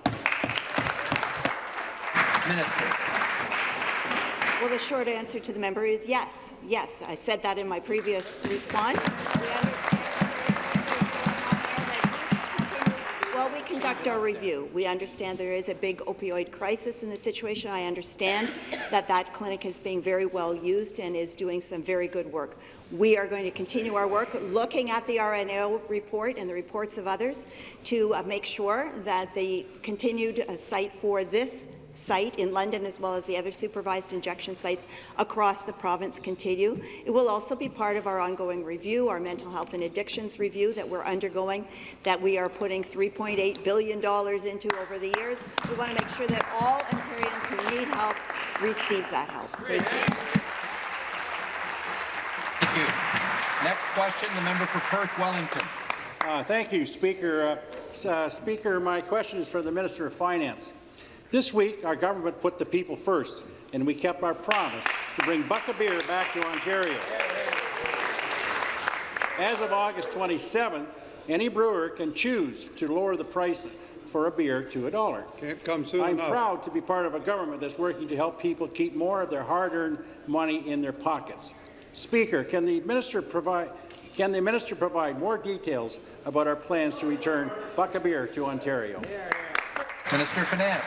Speaker 1: Minister.
Speaker 17: Well, the short answer to the member is yes. Yes, I said that in my previous response. Conduct our review, we understand there is a big opioid crisis in the situation. I understand that that clinic is being very well used and is doing some very good work. We are going to continue our work looking at the RNAO report and the reports of others to uh, make sure that the continued uh, site for this site in London as well as the other supervised injection sites across the province continue. It will also be part of our ongoing review, our mental health and addictions review that we're undergoing, that we are putting $3.8 billion into over the years. We want to make sure that all Ontarians who need help receive that help. Thank you.
Speaker 1: Thank you. Next question, the member for Perth Wellington.
Speaker 6: Uh, thank you, Speaker. Uh, uh, Speaker, my question is for the Minister of Finance. This week, our government put the people first, and we kept our promise to bring Buck beer back to Ontario. As of August 27th, any brewer can choose to lower the price for a beer to a dollar.
Speaker 18: Can't come soon
Speaker 6: I'm
Speaker 18: enough.
Speaker 6: proud to be part of a government that's working to help people keep more of their hard-earned money in their pockets. Speaker, can the minister provide can the minister provide more details about our plans to return Buck beer to Ontario?
Speaker 1: Minister of Finance.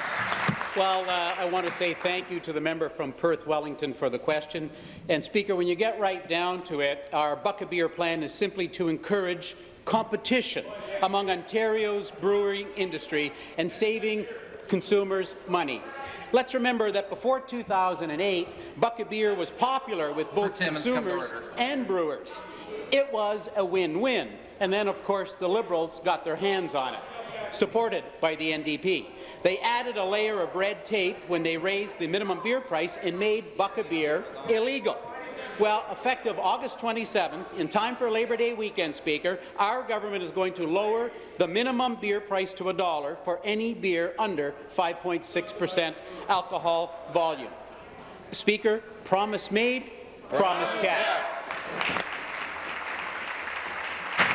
Speaker 19: Well, uh, I want to say thank you to the member from Perth Wellington for the question. And Speaker, when you get right down to it, our Buck Beer plan is simply to encourage competition among Ontario's brewing industry and saving consumers money. Let's remember that before 2008, Buck a Beer was popular with both
Speaker 1: Timmins, come to
Speaker 19: consumers and brewers. It was a win-win. And then, of course, the Liberals got their hands on it, supported by the NDP. They added a layer of red tape when they raised the minimum beer price and made Buck a Beer illegal. Well, effective August 27th, in time for Labor Day weekend, Speaker, our government is going to lower the minimum beer price to a dollar for any beer under 5.6 percent alcohol volume. Speaker, promise made, promise kept.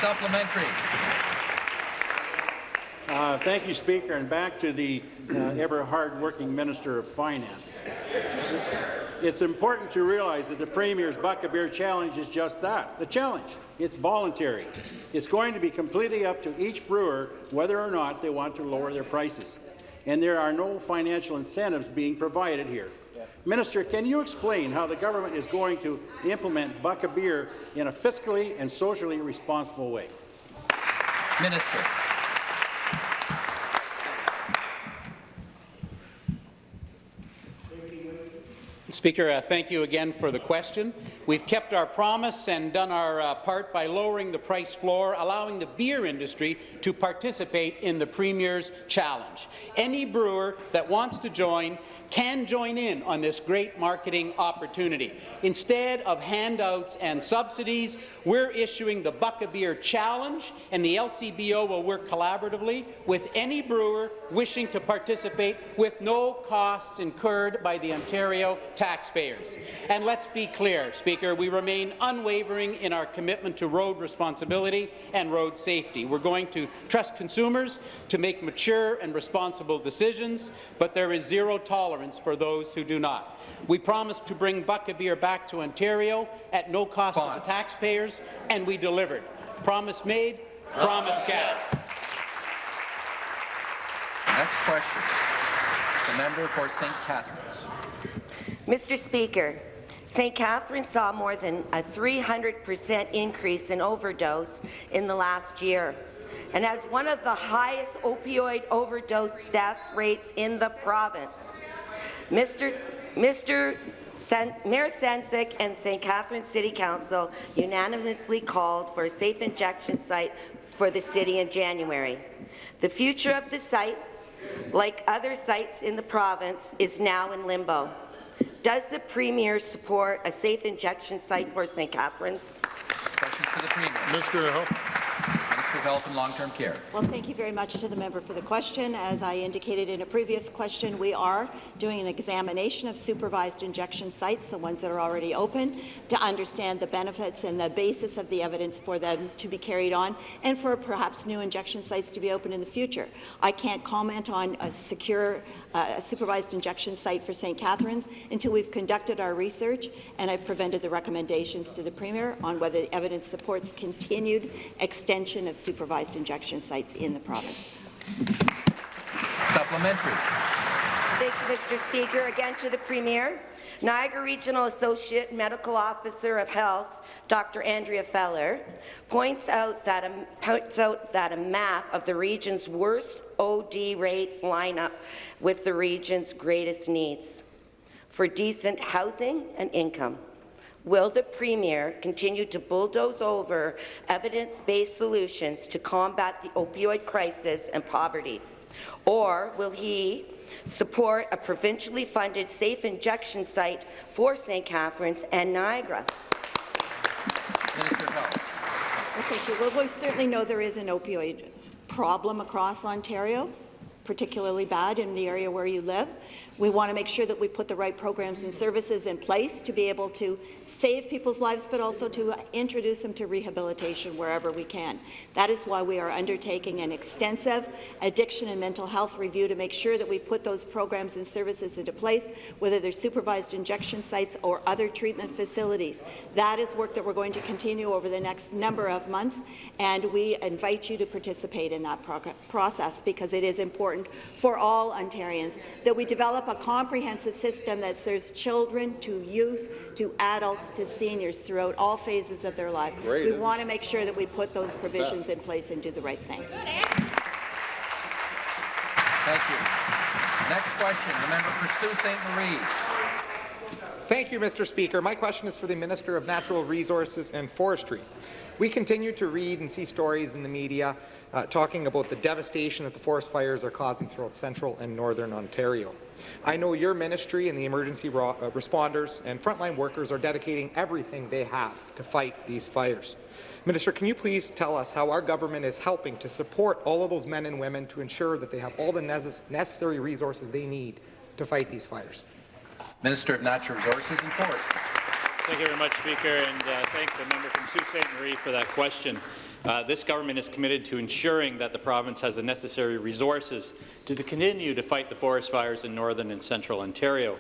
Speaker 1: Supplementary.
Speaker 6: Uh, thank you, Speaker, and back to the uh, ever hard-working Minister of Finance. It's important to realize that the Premier's Buck a Beer Challenge is just that, the challenge. It's voluntary. It's going to be completely up to each brewer whether or not they want to lower their prices. And there are no financial incentives being provided here. Minister, can you explain how the government is going to implement Buck a Beer in a fiscally and socially responsible way?
Speaker 1: Minister.
Speaker 19: Speaker, uh, thank you again for the question. We've kept our promise and done our uh, part by lowering the price floor, allowing the beer industry to participate in the Premier's Challenge. Any brewer that wants to join can join in on this great marketing opportunity. Instead of handouts and subsidies, we're issuing the Buck a Beer Challenge, and the LCBO will work collaboratively with any brewer wishing to participate with no costs incurred by the Ontario taxpayers. And let's be clear, Speaker, we remain unwavering in our commitment to road responsibility and road safety. We're going to trust consumers to make mature and responsible decisions, but there is zero tolerance for those who do not. We promised to bring Buck a Beer back to Ontario at no cost to the taxpayers, and we delivered. Promise made, promise kept.
Speaker 1: Next question. The member for St. Catharines.
Speaker 20: Mr. Speaker, St. Catharines saw more than a 300% increase in overdose in the last year and has one of the highest opioid overdose death rates in the province. Mr. Mr. Sen Mayor Sendzik and St. Catharines City Council unanimously called for a safe injection site for the city in January. The future of the site, like other sites in the province, is now in limbo. Does the Premier support a safe injection site for St. Catharines?
Speaker 1: Questions to the Premier.
Speaker 3: Mr. Hill.
Speaker 1: Health and Long-Term Care.
Speaker 17: Well, thank you very much to the member for the question. As I indicated in a previous question, we are doing an examination of supervised injection sites, the ones that are already open, to understand the benefits and the basis of the evidence for them to be carried on, and for perhaps new injection sites to be open in the future. I can't comment on a secure uh, supervised injection site for St. Catharines until we've conducted our research and I've presented the recommendations to the Premier on whether the evidence supports continued extension of supervised injection sites in the province.
Speaker 1: Supplementary.
Speaker 20: Thank you, Mr. Speaker. Again to the Premier. Niagara Regional Associate Medical Officer of Health, Dr. Andrea Feller, points out that a, points out that a map of the region's worst OD rates line up with the region's greatest needs for decent housing and income. Will the Premier continue to bulldoze over evidence-based solutions to combat the opioid crisis and poverty? Or will he support a provincially funded safe injection site for St. Catharines and Niagara?
Speaker 1: Minister of Health.
Speaker 17: Well, thank you. Well, we certainly know there is an opioid problem across Ontario, particularly bad in the area where you live. We want to make sure that we put the right programs and services in place to be able to save people's lives, but also to introduce them to rehabilitation wherever we can. That is why we are undertaking an extensive addiction and mental health review to make sure that we put those programs and services into place, whether they're supervised injection sites or other treatment facilities. That is work that we're going to continue over the next number of months, and we invite you to participate in that process because it is important for all Ontarians that we develop a comprehensive system that serves children to youth to adults to seniors throughout all phases of their life.
Speaker 3: Great,
Speaker 17: we want to make sure that we put those provisions Best. in place and do the right thing.
Speaker 1: Thank you. Next question, the member for Sault Ste. Marie.
Speaker 21: Thank you, Mr. Speaker. My question is for the Minister of Natural Resources and Forestry. We continue to read and see stories in the media uh, talking about the devastation that the forest fires are causing throughout central and northern Ontario. I know your ministry and the emergency uh, responders and frontline workers are dedicating everything they have to fight these fires. Minister, can you please tell us how our government is helping to support all of those men and women to ensure that they have all the necessary resources they need to fight these fires?
Speaker 1: Minister of Natural Resources and Forestry.
Speaker 22: Thank you very much, Speaker, and uh, thank the member from Sault Ste. Marie for that question. Uh, this government is committed to ensuring that the province has the necessary resources to, to continue to fight the forest fires in northern and central Ontario.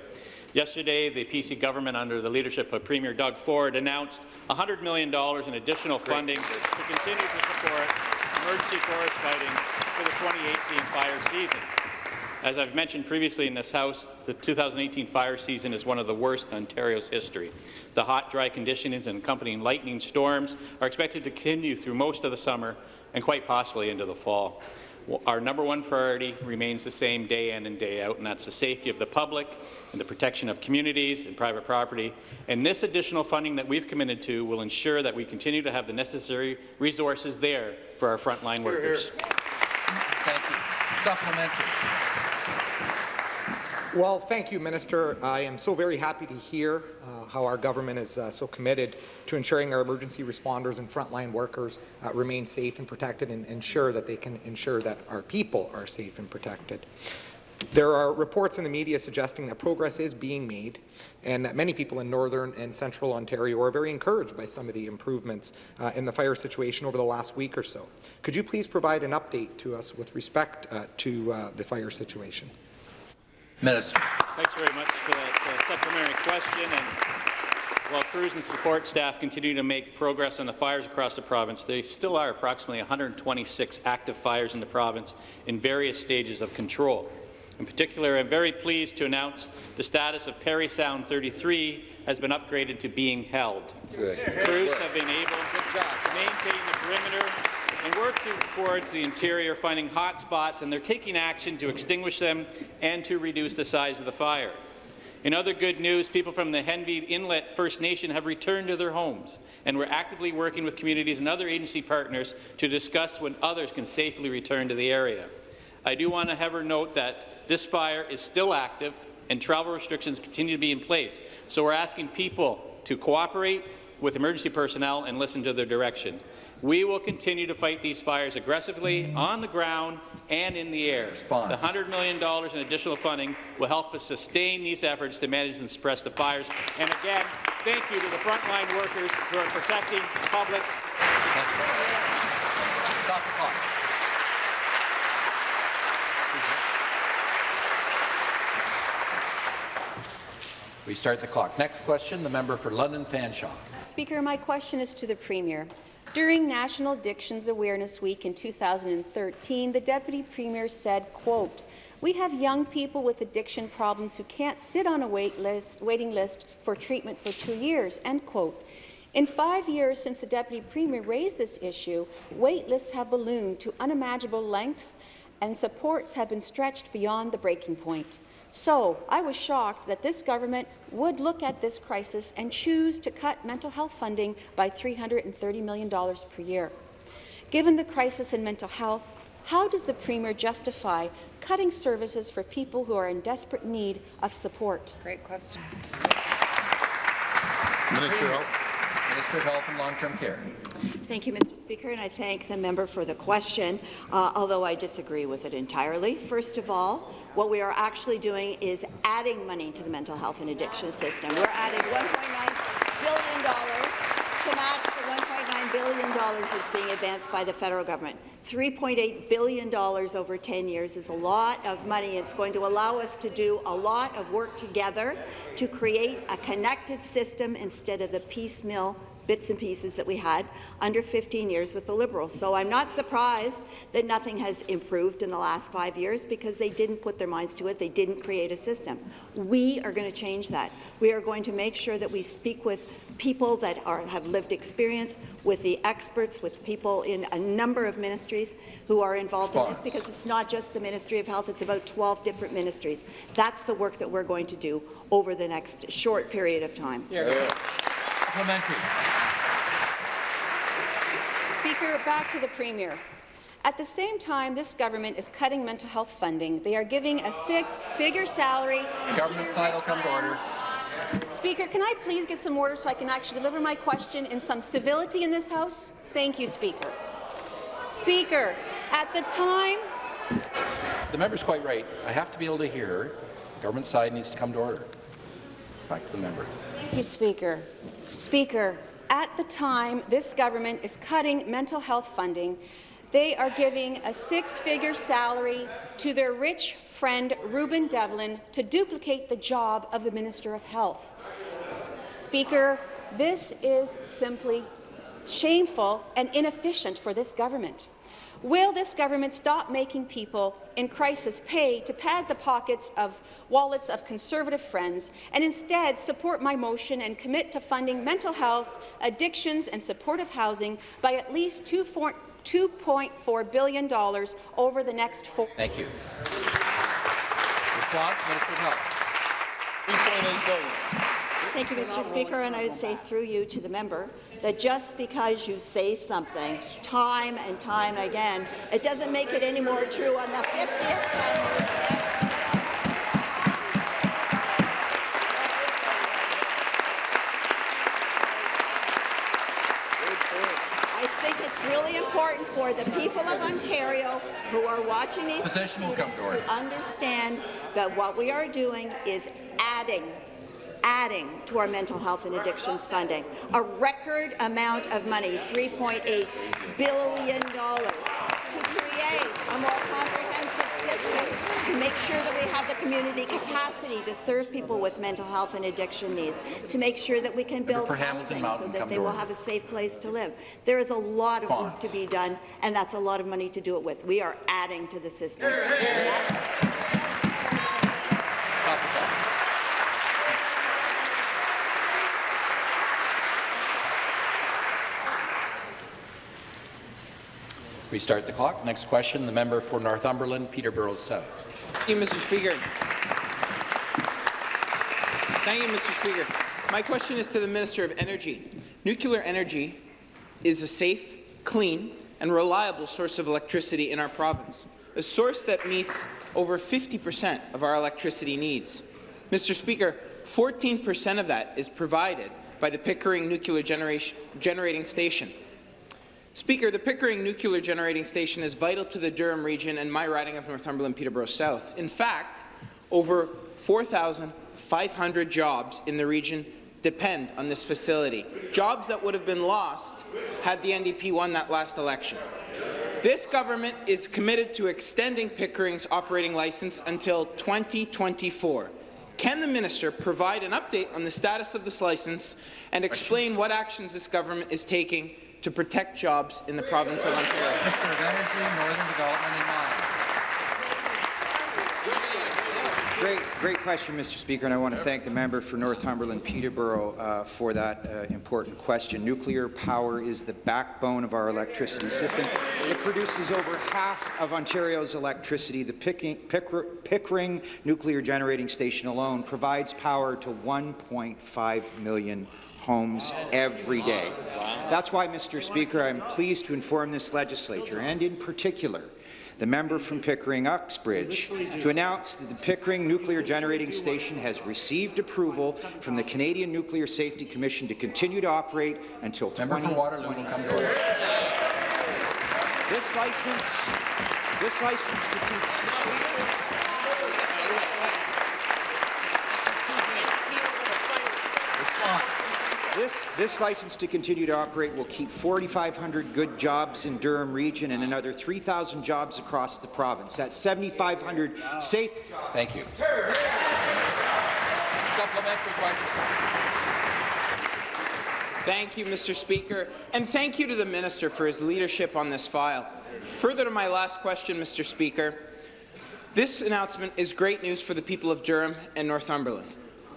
Speaker 22: Yesterday, the PC government, under the leadership of Premier Doug Ford, announced $100 million in additional funding to continue to support emergency forest fighting for the 2018 fire season. As I've mentioned previously in this House, the 2018 fire season is one of the worst in Ontario's history. The hot, dry conditions and accompanying lightning storms are expected to continue through most of the summer and quite possibly into the fall. Our number one priority remains the same day in and day out, and that's the safety of the public and the protection of communities and private property. And this additional funding that we've committed to will ensure that we continue to have the necessary resources there for our frontline workers.
Speaker 1: Thank you. Supplementary.
Speaker 21: Well, thank you, Minister. I am so very happy to hear uh, how our government is uh, so committed to ensuring our emergency responders and frontline workers uh, remain safe and protected and ensure that they can ensure that our people are safe and protected. There are reports in the media suggesting that progress is being made and that many people in northern and central Ontario are very encouraged by some of the improvements uh, in the fire situation over the last week or so. Could you please provide an update to us with respect uh, to uh, the fire situation?
Speaker 1: Minister.
Speaker 22: Thanks very much for that uh, supplementary question. And while crews and support staff continue to make progress on the fires across the province, there still are approximately 126 active fires in the province in various stages of control. In particular, I'm very pleased to announce the status of Parry Sound 33 has been upgraded to being held.
Speaker 1: Good.
Speaker 22: Crews have been able to maintain the perimeter and work towards the interior, finding hot spots, and they're taking action to extinguish them and to reduce the size of the fire. In other good news, people from the Henvey Inlet First Nation have returned to their homes, and we're actively working with communities and other agency partners to discuss when others can safely return to the area. I do want to have her note that this fire is still active and travel restrictions continue to be in place, so we're asking people to cooperate with emergency personnel and listen to their direction. We will continue to fight these fires aggressively on the ground and in the air.
Speaker 1: Response.
Speaker 22: The $100 million in additional funding will help us sustain these efforts to manage and suppress the fires. And again, thank you to the frontline workers who are protecting the public.
Speaker 1: Stop the clock. We start the clock. Next question, the member for London Fanshawe.
Speaker 23: Speaker, my question is to the Premier. During National Addictions Awareness Week in 2013, the Deputy Premier said, quote, we have young people with addiction problems who can't sit on a wait list, waiting list for treatment for two years, end quote. In five years since the Deputy Premier raised this issue, wait lists have ballooned to unimaginable lengths and supports have been stretched beyond the breaking point. So I was shocked that this government would look at this crisis and choose to cut mental health funding by $330 million per year. Given the crisis in mental health, how does the Premier justify cutting services for people who are in desperate need of support?
Speaker 10: Great question.
Speaker 3: Minister Health.
Speaker 1: Minister of Health and Long-Term Care.
Speaker 17: Thank you, Mr. Speaker, and I thank the member for the question, uh, although I disagree with it entirely. First of all, what we are actually doing is adding money to the mental health and addiction system. We're adding $1.9 billion to match the $1.9 billion is being advanced by the federal government. $3.8 billion over 10 years is a lot of money. It's going to allow us to do a lot of work together to create a connected system instead of the piecemeal bits and pieces that we had under 15 years with the Liberals. So I'm not surprised that nothing has improved in the last five years because they didn't put their minds to it. They didn't create a system. We are going to change that. We are going to make sure that we speak with people that are, have lived experience, with the experts, with people in a number of ministries who are involved in this, because it's not just the Ministry of Health, it's about 12 different ministries. That's the work that we're going to do over the next short period of time.
Speaker 1: Supplementary.
Speaker 23: Speaker, back to the Premier. At the same time, this government is cutting mental health funding. They are giving a six-figure salary.
Speaker 1: Government side will come to order.
Speaker 23: Speaker, can I please get some order so I can actually deliver my question in some civility in this House? Thank you, Speaker. Speaker, at the time...
Speaker 1: The member's quite right. I have to be able to hear her. Government side needs to come to order. Back to the member.
Speaker 23: Thank you, Speaker. Speaker, at the time this government is cutting mental health funding, they are giving a six-figure salary to their rich friend Reuben Devlin to duplicate the job of the Minister of Health. Speaker, this is simply shameful and inefficient for this government. Will this government stop making people in crisis pay to pad the pockets of wallets of Conservative friends and instead support my motion and commit to funding mental health, addictions and supportive housing by at least two $2.4 billion over the next four.
Speaker 1: Thank you. Response, Minister of Health.
Speaker 17: Thank you, Mr. Speaker, and I would say through you to the member that just because you say something time and time again, it doesn't make it any more true on the 50th time. I think it's really important for the people of Ontario who are watching these
Speaker 1: Position
Speaker 17: proceedings
Speaker 1: to
Speaker 17: to understand that what we are doing is adding adding to our mental health and addictions funding. A record amount of money, $3.8 billion, to create a more comprehensive to make sure that we have the community capacity to serve people with mental health and addiction needs, to make sure that we can build housing so that they will have a safe place to live. There is a lot of work to be done, and that's a lot of money to do it with. We are adding to the system.
Speaker 1: Stop the clock. Restart the clock. Next question, the member for Northumberland, Peterborough South.
Speaker 24: Thank you, Mr. Speaker. Thank you, Mr. Speaker. My question is to the Minister of Energy. Nuclear energy is a safe, clean, and reliable source of electricity in our province, a source that meets over 50 percent of our electricity needs. Mr. Speaker, 14 percent of that is provided by the Pickering Nuclear Generating Station. Speaker, the Pickering Nuclear Generating Station is vital to the Durham region and my riding of Northumberland Peterborough South. In fact, over 4,500 jobs in the region depend on this facility, jobs that would have been lost had the NDP won that last election. This government is committed to extending Pickering's operating license until 2024. Can the minister provide an update on the status of this license and explain what actions this government is taking to protect jobs in the province of Ontario?
Speaker 1: Minister of Energy, Northern Development and Mines.
Speaker 14: Great, great question, Mr. Speaker, and I want to thank the member for Northumberland Peterborough uh, for that uh, important question. Nuclear power is the backbone of our electricity system. It produces over half of Ontario's electricity. The Picking, Picker, Pickering Nuclear Generating Station alone provides power to 1.5 million homes every day. That's why, Mr. Speaker, I'm pleased to inform this legislature, and in particular, the member from Pickering Uxbridge to announce that the Pickering Nuclear Generating Station has received approval from the Canadian Nuclear Safety Commission to continue to operate until
Speaker 1: Member for Waterloo will come to order.
Speaker 14: This license, this license to con- This, this license to continue to operate will keep 4,500 good jobs in Durham region and another 3,000 jobs across the province. That's 7,500 safe. jobs.
Speaker 1: Thank you. Supplementary question.
Speaker 24: Thank you, Mr. Speaker, and thank you to the minister for his leadership on this file. Further to my last question, Mr. Speaker, this announcement is great news for the people of Durham and Northumberland.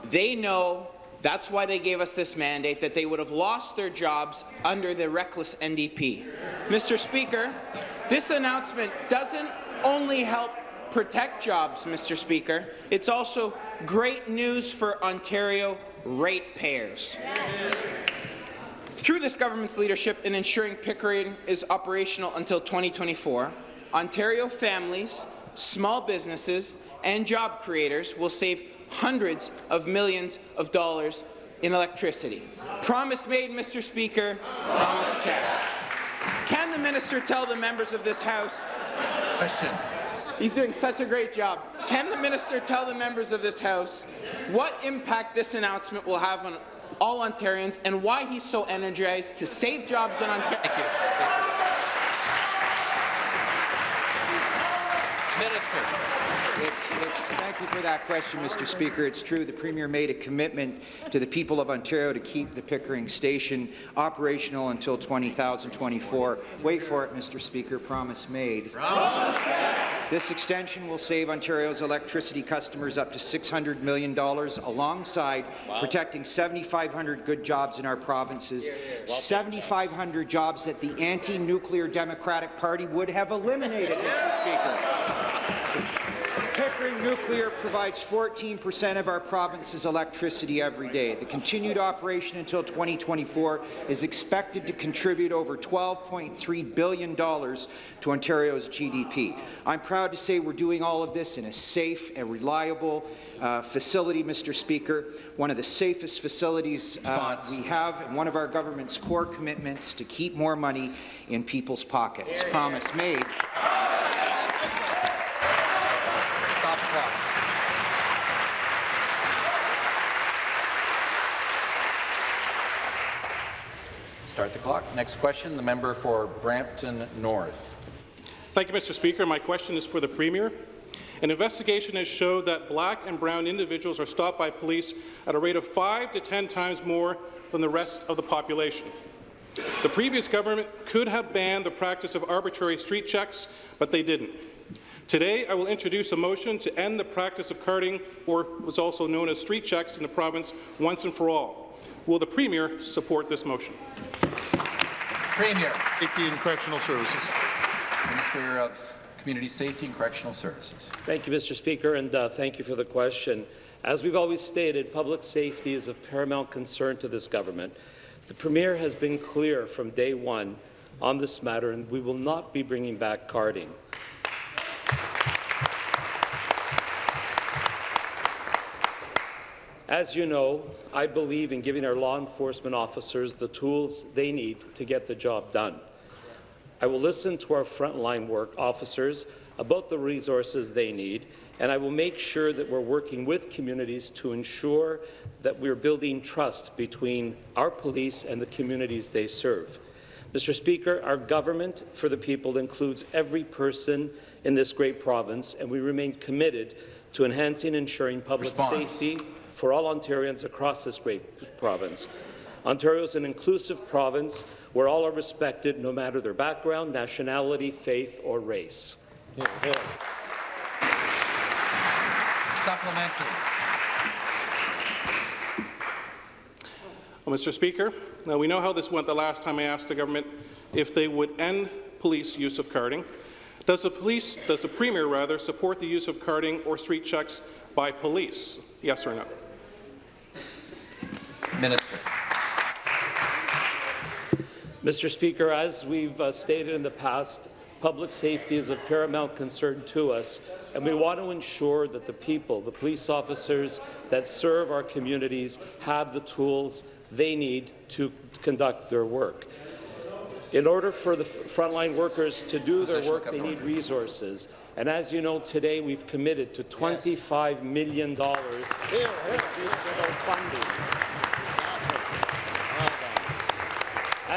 Speaker 24: They know that's why they gave us this mandate, that they would have lost their jobs under the reckless NDP. Mr. Speaker, this announcement doesn't only help protect jobs, Mr. Speaker, it's also great news for Ontario ratepayers. Through this government's leadership in ensuring Pickering is operational until 2024, Ontario families, small businesses, and job creators will save hundreds of millions of dollars in electricity. Promise made, Mr. Speaker, promise kept. Can the minister tell the members of this House
Speaker 1: Question.
Speaker 24: He's doing such a great job. Can the minister tell the members of this House what impact this announcement will have on all Ontarians and why he's so energized to save jobs in Ontario?
Speaker 1: Thank you. Minister.
Speaker 14: It's, it's, thank you for that question, Mr. Speaker. It's true, the Premier made a commitment to the people of Ontario to keep the Pickering Station operational until 2024. Wait for it, Mr. Speaker, promise made. This extension will save Ontario's electricity customers up to $600 million alongside protecting 7,500 good jobs in our provinces, 7,500 jobs that the anti-nuclear Democratic Party would have eliminated, Mr. Speaker. Pickering Nuclear provides 14 percent of our province's electricity every day. The continued operation until 2024 is expected to contribute over $12.3 billion to Ontario's GDP. I'm proud to say we're doing all of this in a safe and reliable uh, facility, Mr. Speaker, one of the safest facilities uh, we have, and one of our government's core commitments to keep more money in people's pockets. Promise made.
Speaker 1: Stop. Start the clock. Next question, the member for Brampton North.
Speaker 25: Thank you, Mr. Speaker. My question is for the Premier. An investigation has showed that black and brown individuals are stopped by police at a rate of five to ten times more than the rest of the population. The previous government could have banned the practice of arbitrary street checks, but they didn't. Today, I will introduce a motion to end the practice of carding, or what's also known as street checks, in the province once and for all. Will the Premier support this motion?
Speaker 1: Premier.
Speaker 3: Safety and Correctional Services.
Speaker 1: Minister of Community Safety and Correctional Services.
Speaker 5: Thank you, Mr. Speaker, and uh, thank you for the question. As we've always stated, public safety is of paramount concern to this government. The Premier has been clear from day one on this matter, and we will not be bringing back carding. As you know, I believe in giving our law enforcement officers the tools they need to get the job done. I will listen to our frontline work officers about the resources they need, and I will make sure that we're working with communities to ensure that we're building trust between our police and the communities they serve. Mr. Speaker, our government for the people includes every person in this great province, and we remain committed to enhancing and ensuring public
Speaker 1: Response.
Speaker 5: safety for all Ontarians across this great province. Ontario is an inclusive province where all are respected no matter their background, nationality, faith, or race.
Speaker 1: Supplementary.
Speaker 25: Oh, well, Mr. Speaker, now we know how this went the last time I asked the government if they would end police use of carding. Does the police, does the Premier rather, support the use of carding or street checks by police? Yes or no?
Speaker 1: Minister.
Speaker 5: Mr. Speaker, as we've uh, stated in the past, public safety is of paramount concern to us, and we want to ensure that the people, the police officers that serve our communities, have the tools they need to conduct their work. In order for the frontline workers to do their work, they need resources. And as you know, today we've committed to $25 million in additional funding.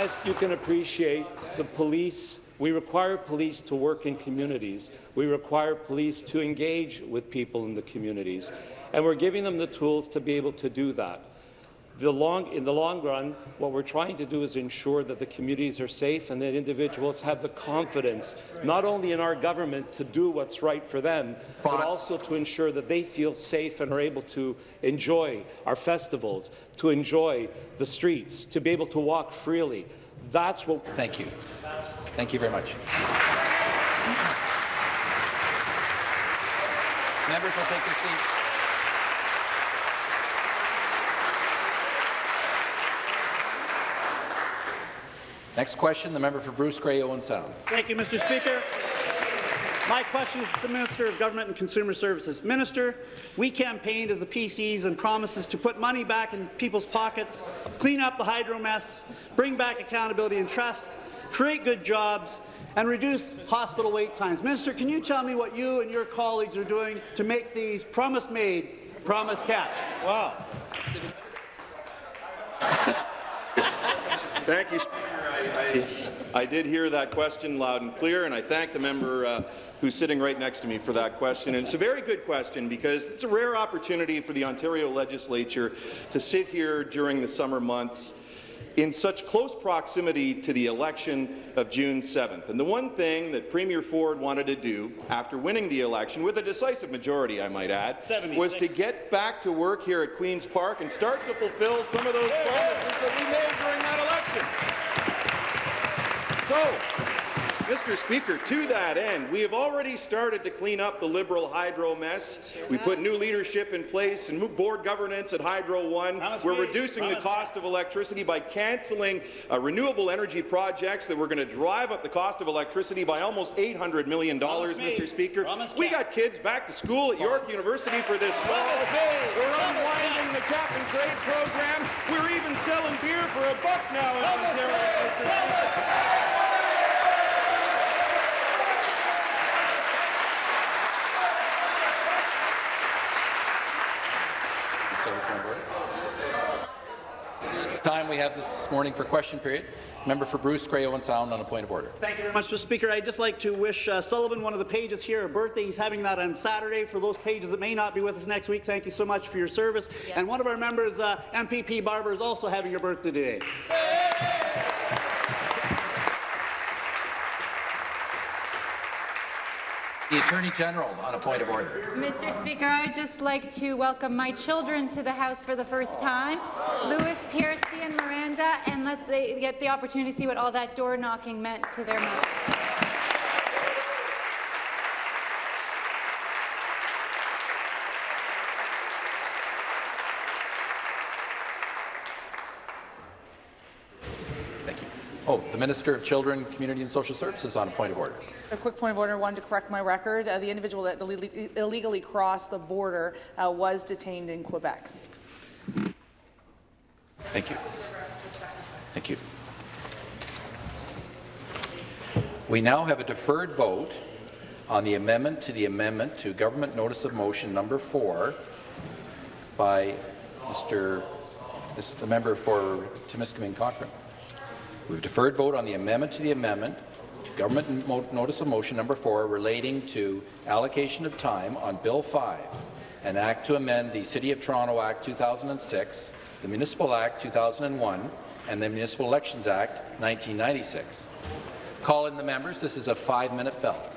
Speaker 5: As you can appreciate, the police, we require police to work in communities. We require police to engage with people in the communities. And we're giving them the tools to be able to do that. The long, in the long run, what we're trying to do is ensure that the communities are safe and that individuals have the confidence, not only in our government to do what's right for them, but also to ensure that they feel safe and are able to enjoy our festivals, to enjoy the streets, to be able to walk freely. That's what.
Speaker 1: Thank you. Thank you very much. Members will take their seats. Next question, the member for Bruce Grey, Owen Sound.
Speaker 18: Thank you, Mr. Speaker. My question is to the Minister of Government and Consumer Services. Minister, we campaigned as the PCs and promises to put money back in people's pockets, clean up the hydro mess, bring back accountability and trust, create good jobs, and reduce hospital wait times. Minister, can you tell me what you and your colleagues are doing to make these promise made, promise kept? Wow. (laughs)
Speaker 26: Thank you, I, I did hear that question loud and clear, and I thank the member uh, who's sitting right next to me for that question. And it's a very good question because it's a rare opportunity for the Ontario legislature to sit here during the summer months in such close proximity to the election of June 7th. And the one thing that Premier Ford wanted to do after winning the election, with a decisive majority, I might add, was to get back to work here at Queen's Park and start to fulfill some of those promises that we made during that election. So, Mr. Speaker, to that end, we have already started to clean up the Liberal hydro mess. We put new leadership in place and board governance at Hydro One. We're reducing the cost of electricity by cancelling uh, renewable energy projects that were going to drive up the cost of electricity by almost $800 million, Mr. Speaker. We got kids back to school at York University for this fall. We're unwinding the cap and trade program. We're even selling beer for a buck now in Ontario, Mr. Speaker.
Speaker 1: Time we have this morning for question period. Member for Bruce Grey Owen Sound on a point of order.
Speaker 18: Thank you very much, Mr. Speaker. I'd just like to wish uh, Sullivan, one of the pages here, a birthday. He's having that on Saturday. For those pages that may not be with us next week, thank you so much for your service. Yes. And one of our members, uh, MPP Barber, is also having your birthday today.
Speaker 1: The Attorney General on a point of order.
Speaker 27: Mr. Speaker, I'd just like to welcome my children to the House for the first time, Louis, Piercy and Miranda, and let they get the opportunity to see what all that door knocking meant to their mother.
Speaker 1: Oh, the Minister of Children, Community and Social Services on a point of order.
Speaker 10: A quick point of order, one to correct my record. Uh, the individual that illegally crossed the border uh, was detained in Quebec.
Speaker 1: Thank you. Thank you. We now have a deferred vote on the amendment to the amendment to Government Notice of Motion number 4 by Mr. the member for Timiskaming Cochrane. We've deferred vote on the amendment to the amendment to Government Notice of Motion number 4 relating to allocation of time on Bill 5, an act to amend the City of Toronto Act 2006, the Municipal Act 2001, and the Municipal Elections Act 1996. Call in the members. This is a five-minute bell.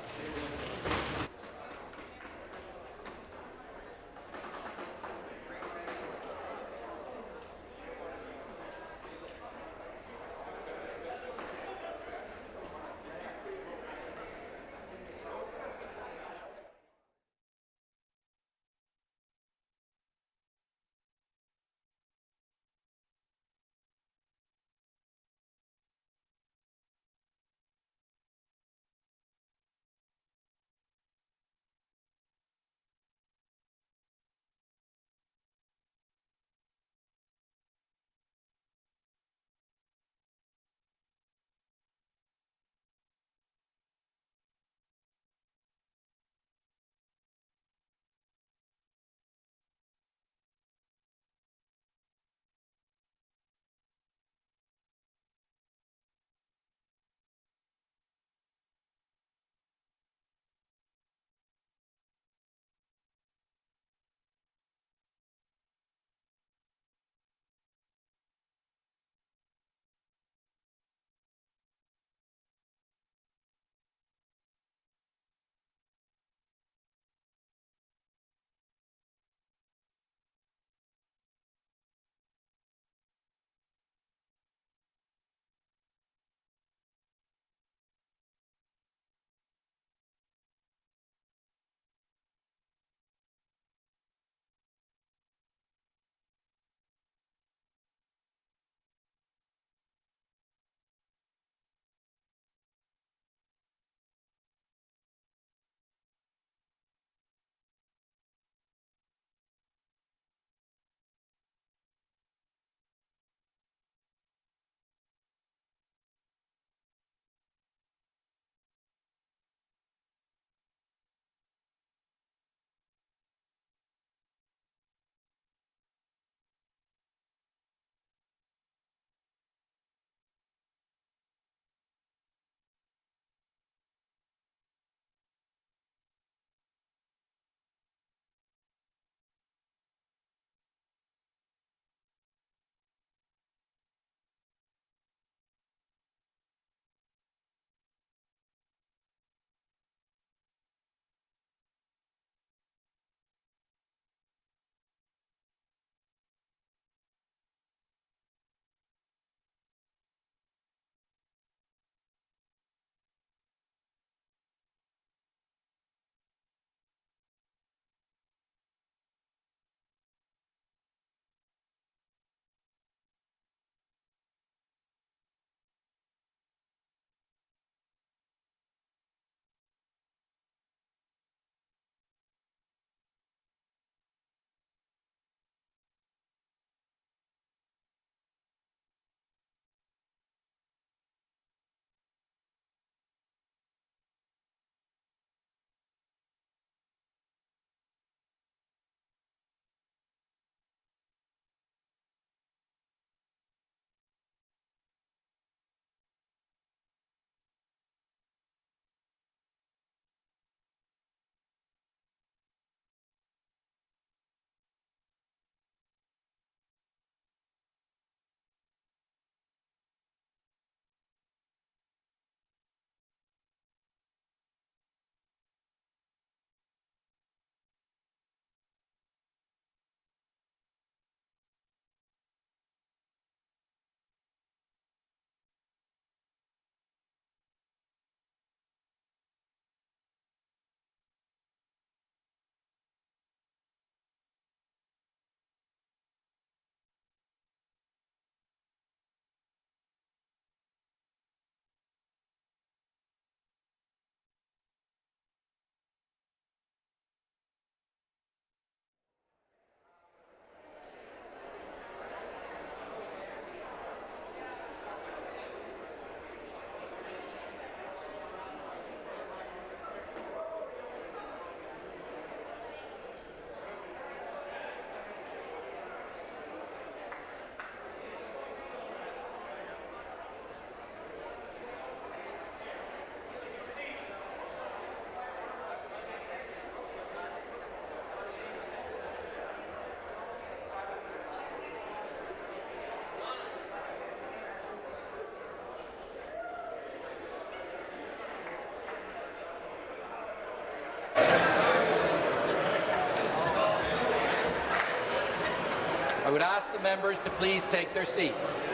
Speaker 1: Ask the members to please take their seats.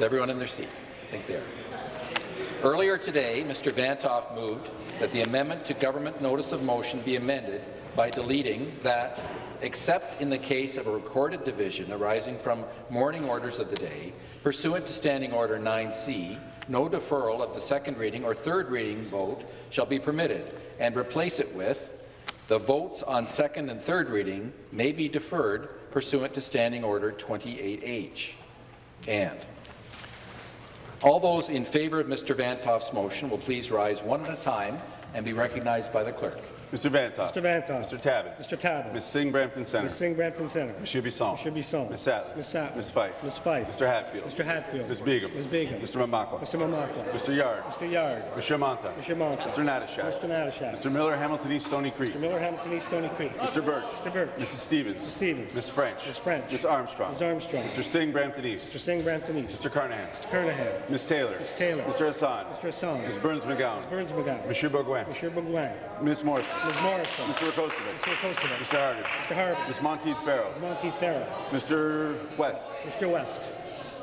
Speaker 1: Is everyone in their seat? I think they are. Earlier today, Mr. Vanthof moved that the amendment to government notice of motion be amended by deleting that, except in the case of a recorded division arising from morning orders of the day, pursuant to Standing Order 9C, no deferral of the second reading or third reading vote shall be permitted, and replace it with the votes on second and third reading may be deferred pursuant to Standing Order 28H. And all those in favour of Mr. Vanthof's motion will please rise one at a time and be recognized by the clerk.
Speaker 28: Mr. Vanthof.
Speaker 29: Mr. Vanthof.
Speaker 28: Mr. Tabuns.
Speaker 29: Mr. Tabuns.
Speaker 28: Ms. Singh Brampton Centre.
Speaker 29: Ms. Singh Brampton Centre.
Speaker 28: Monsieur Bisson.
Speaker 29: Monsieur Bisson.
Speaker 28: Ms. Sattler.
Speaker 29: Ms. Sattler.
Speaker 28: Ms. Fife.
Speaker 29: Ms. Fife.
Speaker 28: Mr. Hatfield.
Speaker 29: Mr. Hatfield.
Speaker 28: Ms. Begum.
Speaker 29: Ms. Begum.
Speaker 28: Mr. Mamakwa.
Speaker 29: Mr. Mamakwa.
Speaker 28: Mr. Yarde.
Speaker 29: Mr. Yarde.
Speaker 28: Mr. Mantha.
Speaker 29: Mr. Mantha.
Speaker 28: Mr. Natyshak.
Speaker 29: Mr. Natyshak.
Speaker 28: Mr. Miller, Hamilton East, Stoney Creek.
Speaker 29: Mr. Miller, Hamilton East, Stoney Creek.
Speaker 28: Mr. Burch.
Speaker 29: Mr. Burch.
Speaker 28: Mrs. Stevens.
Speaker 29: Mrs. Stevens.
Speaker 28: Ms. French.
Speaker 29: Ms. French.
Speaker 28: Ms. Armstrong.
Speaker 29: Ms. Armstrong.
Speaker 28: Mr. Singh Brampton East.
Speaker 29: Mr. Singh Brampton East.
Speaker 28: Mr. Kernaghan.
Speaker 29: Mr. Kernaghan.
Speaker 28: Ms. Taylor.
Speaker 29: Ms. Taylor.
Speaker 28: Mr. Hassan.
Speaker 29: Mr. Hassan.
Speaker 28: Ms. Berns McGown.
Speaker 29: Ms. Berns McGown.
Speaker 28: Monsieur Bourgouin.
Speaker 29: Monsieur Bourgouin.
Speaker 28: Ms. Morrison.
Speaker 29: Ms. Morrison.
Speaker 28: Mr. Rakocevic.
Speaker 29: Mr. Rakocevic.
Speaker 28: Mr. Harden.
Speaker 29: Mr. Harden.
Speaker 28: Ms. Monteith Farrell.
Speaker 29: Ms. Monteith Farrell.
Speaker 28: Mr. West.
Speaker 29: Mr. West.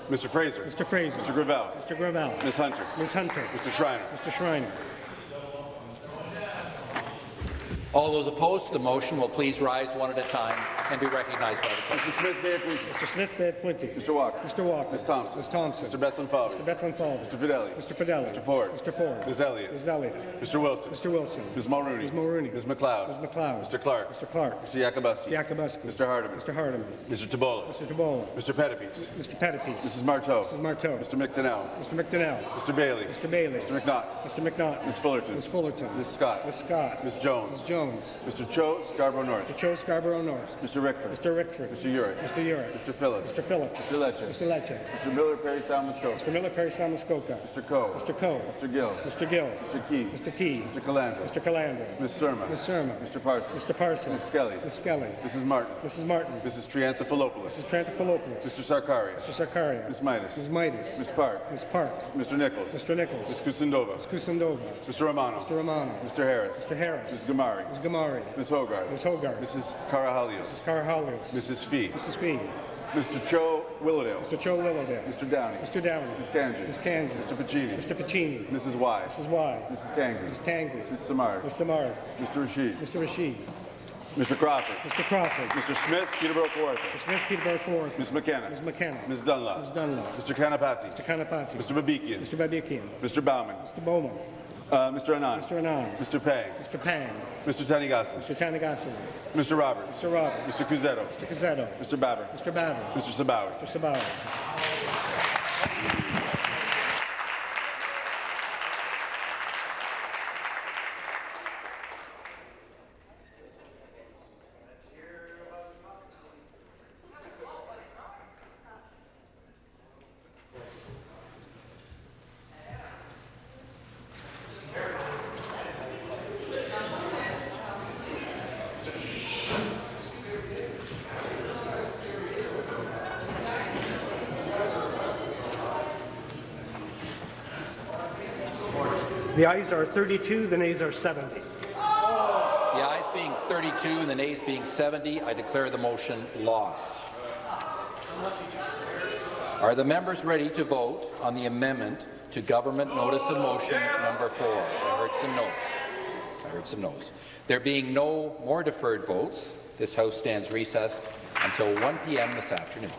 Speaker 28: Mr. Fraser.
Speaker 29: Mr. Fraser.
Speaker 28: Mr. Gravelle.
Speaker 29: Mr. Gravelle.
Speaker 28: Ms. Hunter.
Speaker 29: Ms. Hunter.
Speaker 28: Mr. Schreiner.
Speaker 29: Mr. Schreiner.
Speaker 1: All those opposed to the motion will please rise one at a time and be recognized by the clerk.
Speaker 28: Mr. Smith Bay Quinte.
Speaker 29: Mr. Smith, Bev Quinte.
Speaker 28: Mr. Walker.
Speaker 29: Mr. Walker.
Speaker 28: Ms. Thompson.
Speaker 29: Ms. Thompson.
Speaker 28: Mr. Bethlenfalvy.
Speaker 29: Mr. Bethlenfalvy.
Speaker 28: Mr. Fedeli.
Speaker 29: Mr. Fedeli.
Speaker 28: Mr. Ford.
Speaker 29: Mr. Ford.
Speaker 28: Ms. Elliott.
Speaker 29: Ms. Elliott.
Speaker 28: Mr. Wilson.
Speaker 29: Mr. Wilson.
Speaker 28: Ms. Mulroney.
Speaker 29: Ms. Mulroney.
Speaker 28: Ms. MacLeod.
Speaker 29: Ms. MacLeod.
Speaker 28: Mr. Clark.
Speaker 29: Mr. Clark.
Speaker 28: Mr. Yakabuski.
Speaker 29: Yakabuski.
Speaker 28: Mr. Hardeman.
Speaker 29: Mr. Hardeman.
Speaker 28: Mr. Tibollo.
Speaker 29: Mr. Tibollo.
Speaker 28: Mr. Pettapiece.
Speaker 29: Mr. Pettapiece.
Speaker 28: Mrs. Martow.
Speaker 29: Mrs. Martow.
Speaker 28: Mr. McDonell.
Speaker 29: Mr. McDonell.
Speaker 28: Mr. Bailey.
Speaker 29: Mr. Bailey.
Speaker 28: Mr. McNaught.
Speaker 29: Mr. McNaught.
Speaker 28: Ms. Fullerton.
Speaker 29: Ms. Fullerton.
Speaker 28: Ms. Scott.
Speaker 29: Ms. Scott.
Speaker 28: Ms. Jones.
Speaker 29: Ms. Jones.
Speaker 28: Mr. Cho Scarborough North.
Speaker 29: Mr. Cho Scarborough North.
Speaker 28: Mr. Rickford.
Speaker 29: Mr. Rickford.
Speaker 28: Mr. Yurek.
Speaker 29: Mr. Yurek.
Speaker 28: Mr. Phillips.
Speaker 29: Mr. Phillips.
Speaker 28: Mr. Lecce.
Speaker 29: Mr. Lecce.
Speaker 28: Mr. Miller Parry Sound Muskoka.
Speaker 29: Mr. Miller Parry Sound Muskoka.
Speaker 28: Mr. Coe.
Speaker 29: Mr. Coe.
Speaker 28: Mr. Gill.
Speaker 29: Mr. Gill.
Speaker 28: Mr. Ke.
Speaker 29: Mr. Ke.
Speaker 28: Mr. Calandra.
Speaker 29: Mr. Calandra.
Speaker 28: Ms. Surma.
Speaker 29: Ms. Surma.
Speaker 28: Mr. Parsons.
Speaker 29: Mr. Parsons.
Speaker 28: Ms. Skelly.
Speaker 29: Ms. Skelly.
Speaker 28: Mrs. Martin.
Speaker 29: Mrs. Martin.
Speaker 28: Mrs. Triantafilopoulos.
Speaker 29: Mrs. Triantafilopoulos.
Speaker 28: Mr. Sarkaria.
Speaker 29: Mr. Sarkaria.
Speaker 28: Ms. Mitas.
Speaker 29: Ms. Mitas.
Speaker 28: Ms. Park.
Speaker 29: Ms. Park.
Speaker 28: Mr. Nicholls.
Speaker 29: Mr. Nicholls.
Speaker 28: Ms. Kusendova.
Speaker 29: Ms. Kusendova.
Speaker 28: Mr. Romano.
Speaker 29: Mr. Romano.
Speaker 28: Mr. Harris.
Speaker 29: Mr. Harris.
Speaker 28: Ms. Ghamari.
Speaker 29: Ms. Ghamari.
Speaker 28: Ms. Hogarth.
Speaker 29: Ms. Hogarth.
Speaker 28: Mrs. Karahalios.
Speaker 29: Mrs. Karahalios.
Speaker 28: Mrs. Fee.
Speaker 29: Mrs. Fee.
Speaker 28: Mr. Cho Willowdale.
Speaker 29: Mr. Cho Willowdale.
Speaker 28: Mr. Downey.
Speaker 29: Mr. Downey.
Speaker 28: Ms. Kanji.
Speaker 29: Ms. Kanji.
Speaker 28: Mr. Piccini.
Speaker 29: Mr. Piccini.
Speaker 28: Mrs. Wai.
Speaker 29: Mrs. Wai.
Speaker 28: Mrs. Tangri.
Speaker 29: Mrs. Tangri.
Speaker 28: Ms. Simard.
Speaker 29: Ms. Samar.
Speaker 28: Mr. Rasheed.
Speaker 29: Mr. Rasheed.
Speaker 28: Mr. Crawford.
Speaker 29: Mr. Crawford.
Speaker 28: Mr. Smith, Peterborough Kawartha.
Speaker 29: Mr. Smith, Peterborough Kawartha.
Speaker 28: Ms. McKenna.
Speaker 29: Ms. McKenna.
Speaker 28: Ms. Dunlop.
Speaker 29: Ms. Dunlop.
Speaker 28: Mr. Kanapathi.
Speaker 29: Mr. Kanapathi.
Speaker 28: Mr. Babikian.
Speaker 29: Mr. Babikian.
Speaker 28: Mr. Bauman.
Speaker 29: Mr. Bowman.
Speaker 28: Uh, Mr. Anand.
Speaker 29: Mr. Anand.
Speaker 28: Mr. Pang.
Speaker 29: Mr. Pang.
Speaker 28: Mr. Tanigasis.
Speaker 29: Mr. Tanagasa.
Speaker 28: Mr. Roberts.
Speaker 29: Mr. Roberts.
Speaker 28: Mr. Cuzzetto.
Speaker 29: Mr. Cuzzetto.
Speaker 28: Mr. Baber.
Speaker 29: Mr. Baber.
Speaker 28: Mr. Sabawy.
Speaker 29: Mr. Sabauer. The ayes are 32, the nays are 70.
Speaker 1: The ayes being 32 and the nays being 70, I declare the motion lost. Are the members ready to vote on the amendment to Government Notice of Motion number 4? I heard some noes. I heard some noes. There being no more deferred votes, this House stands recessed until 1 p.m. this afternoon.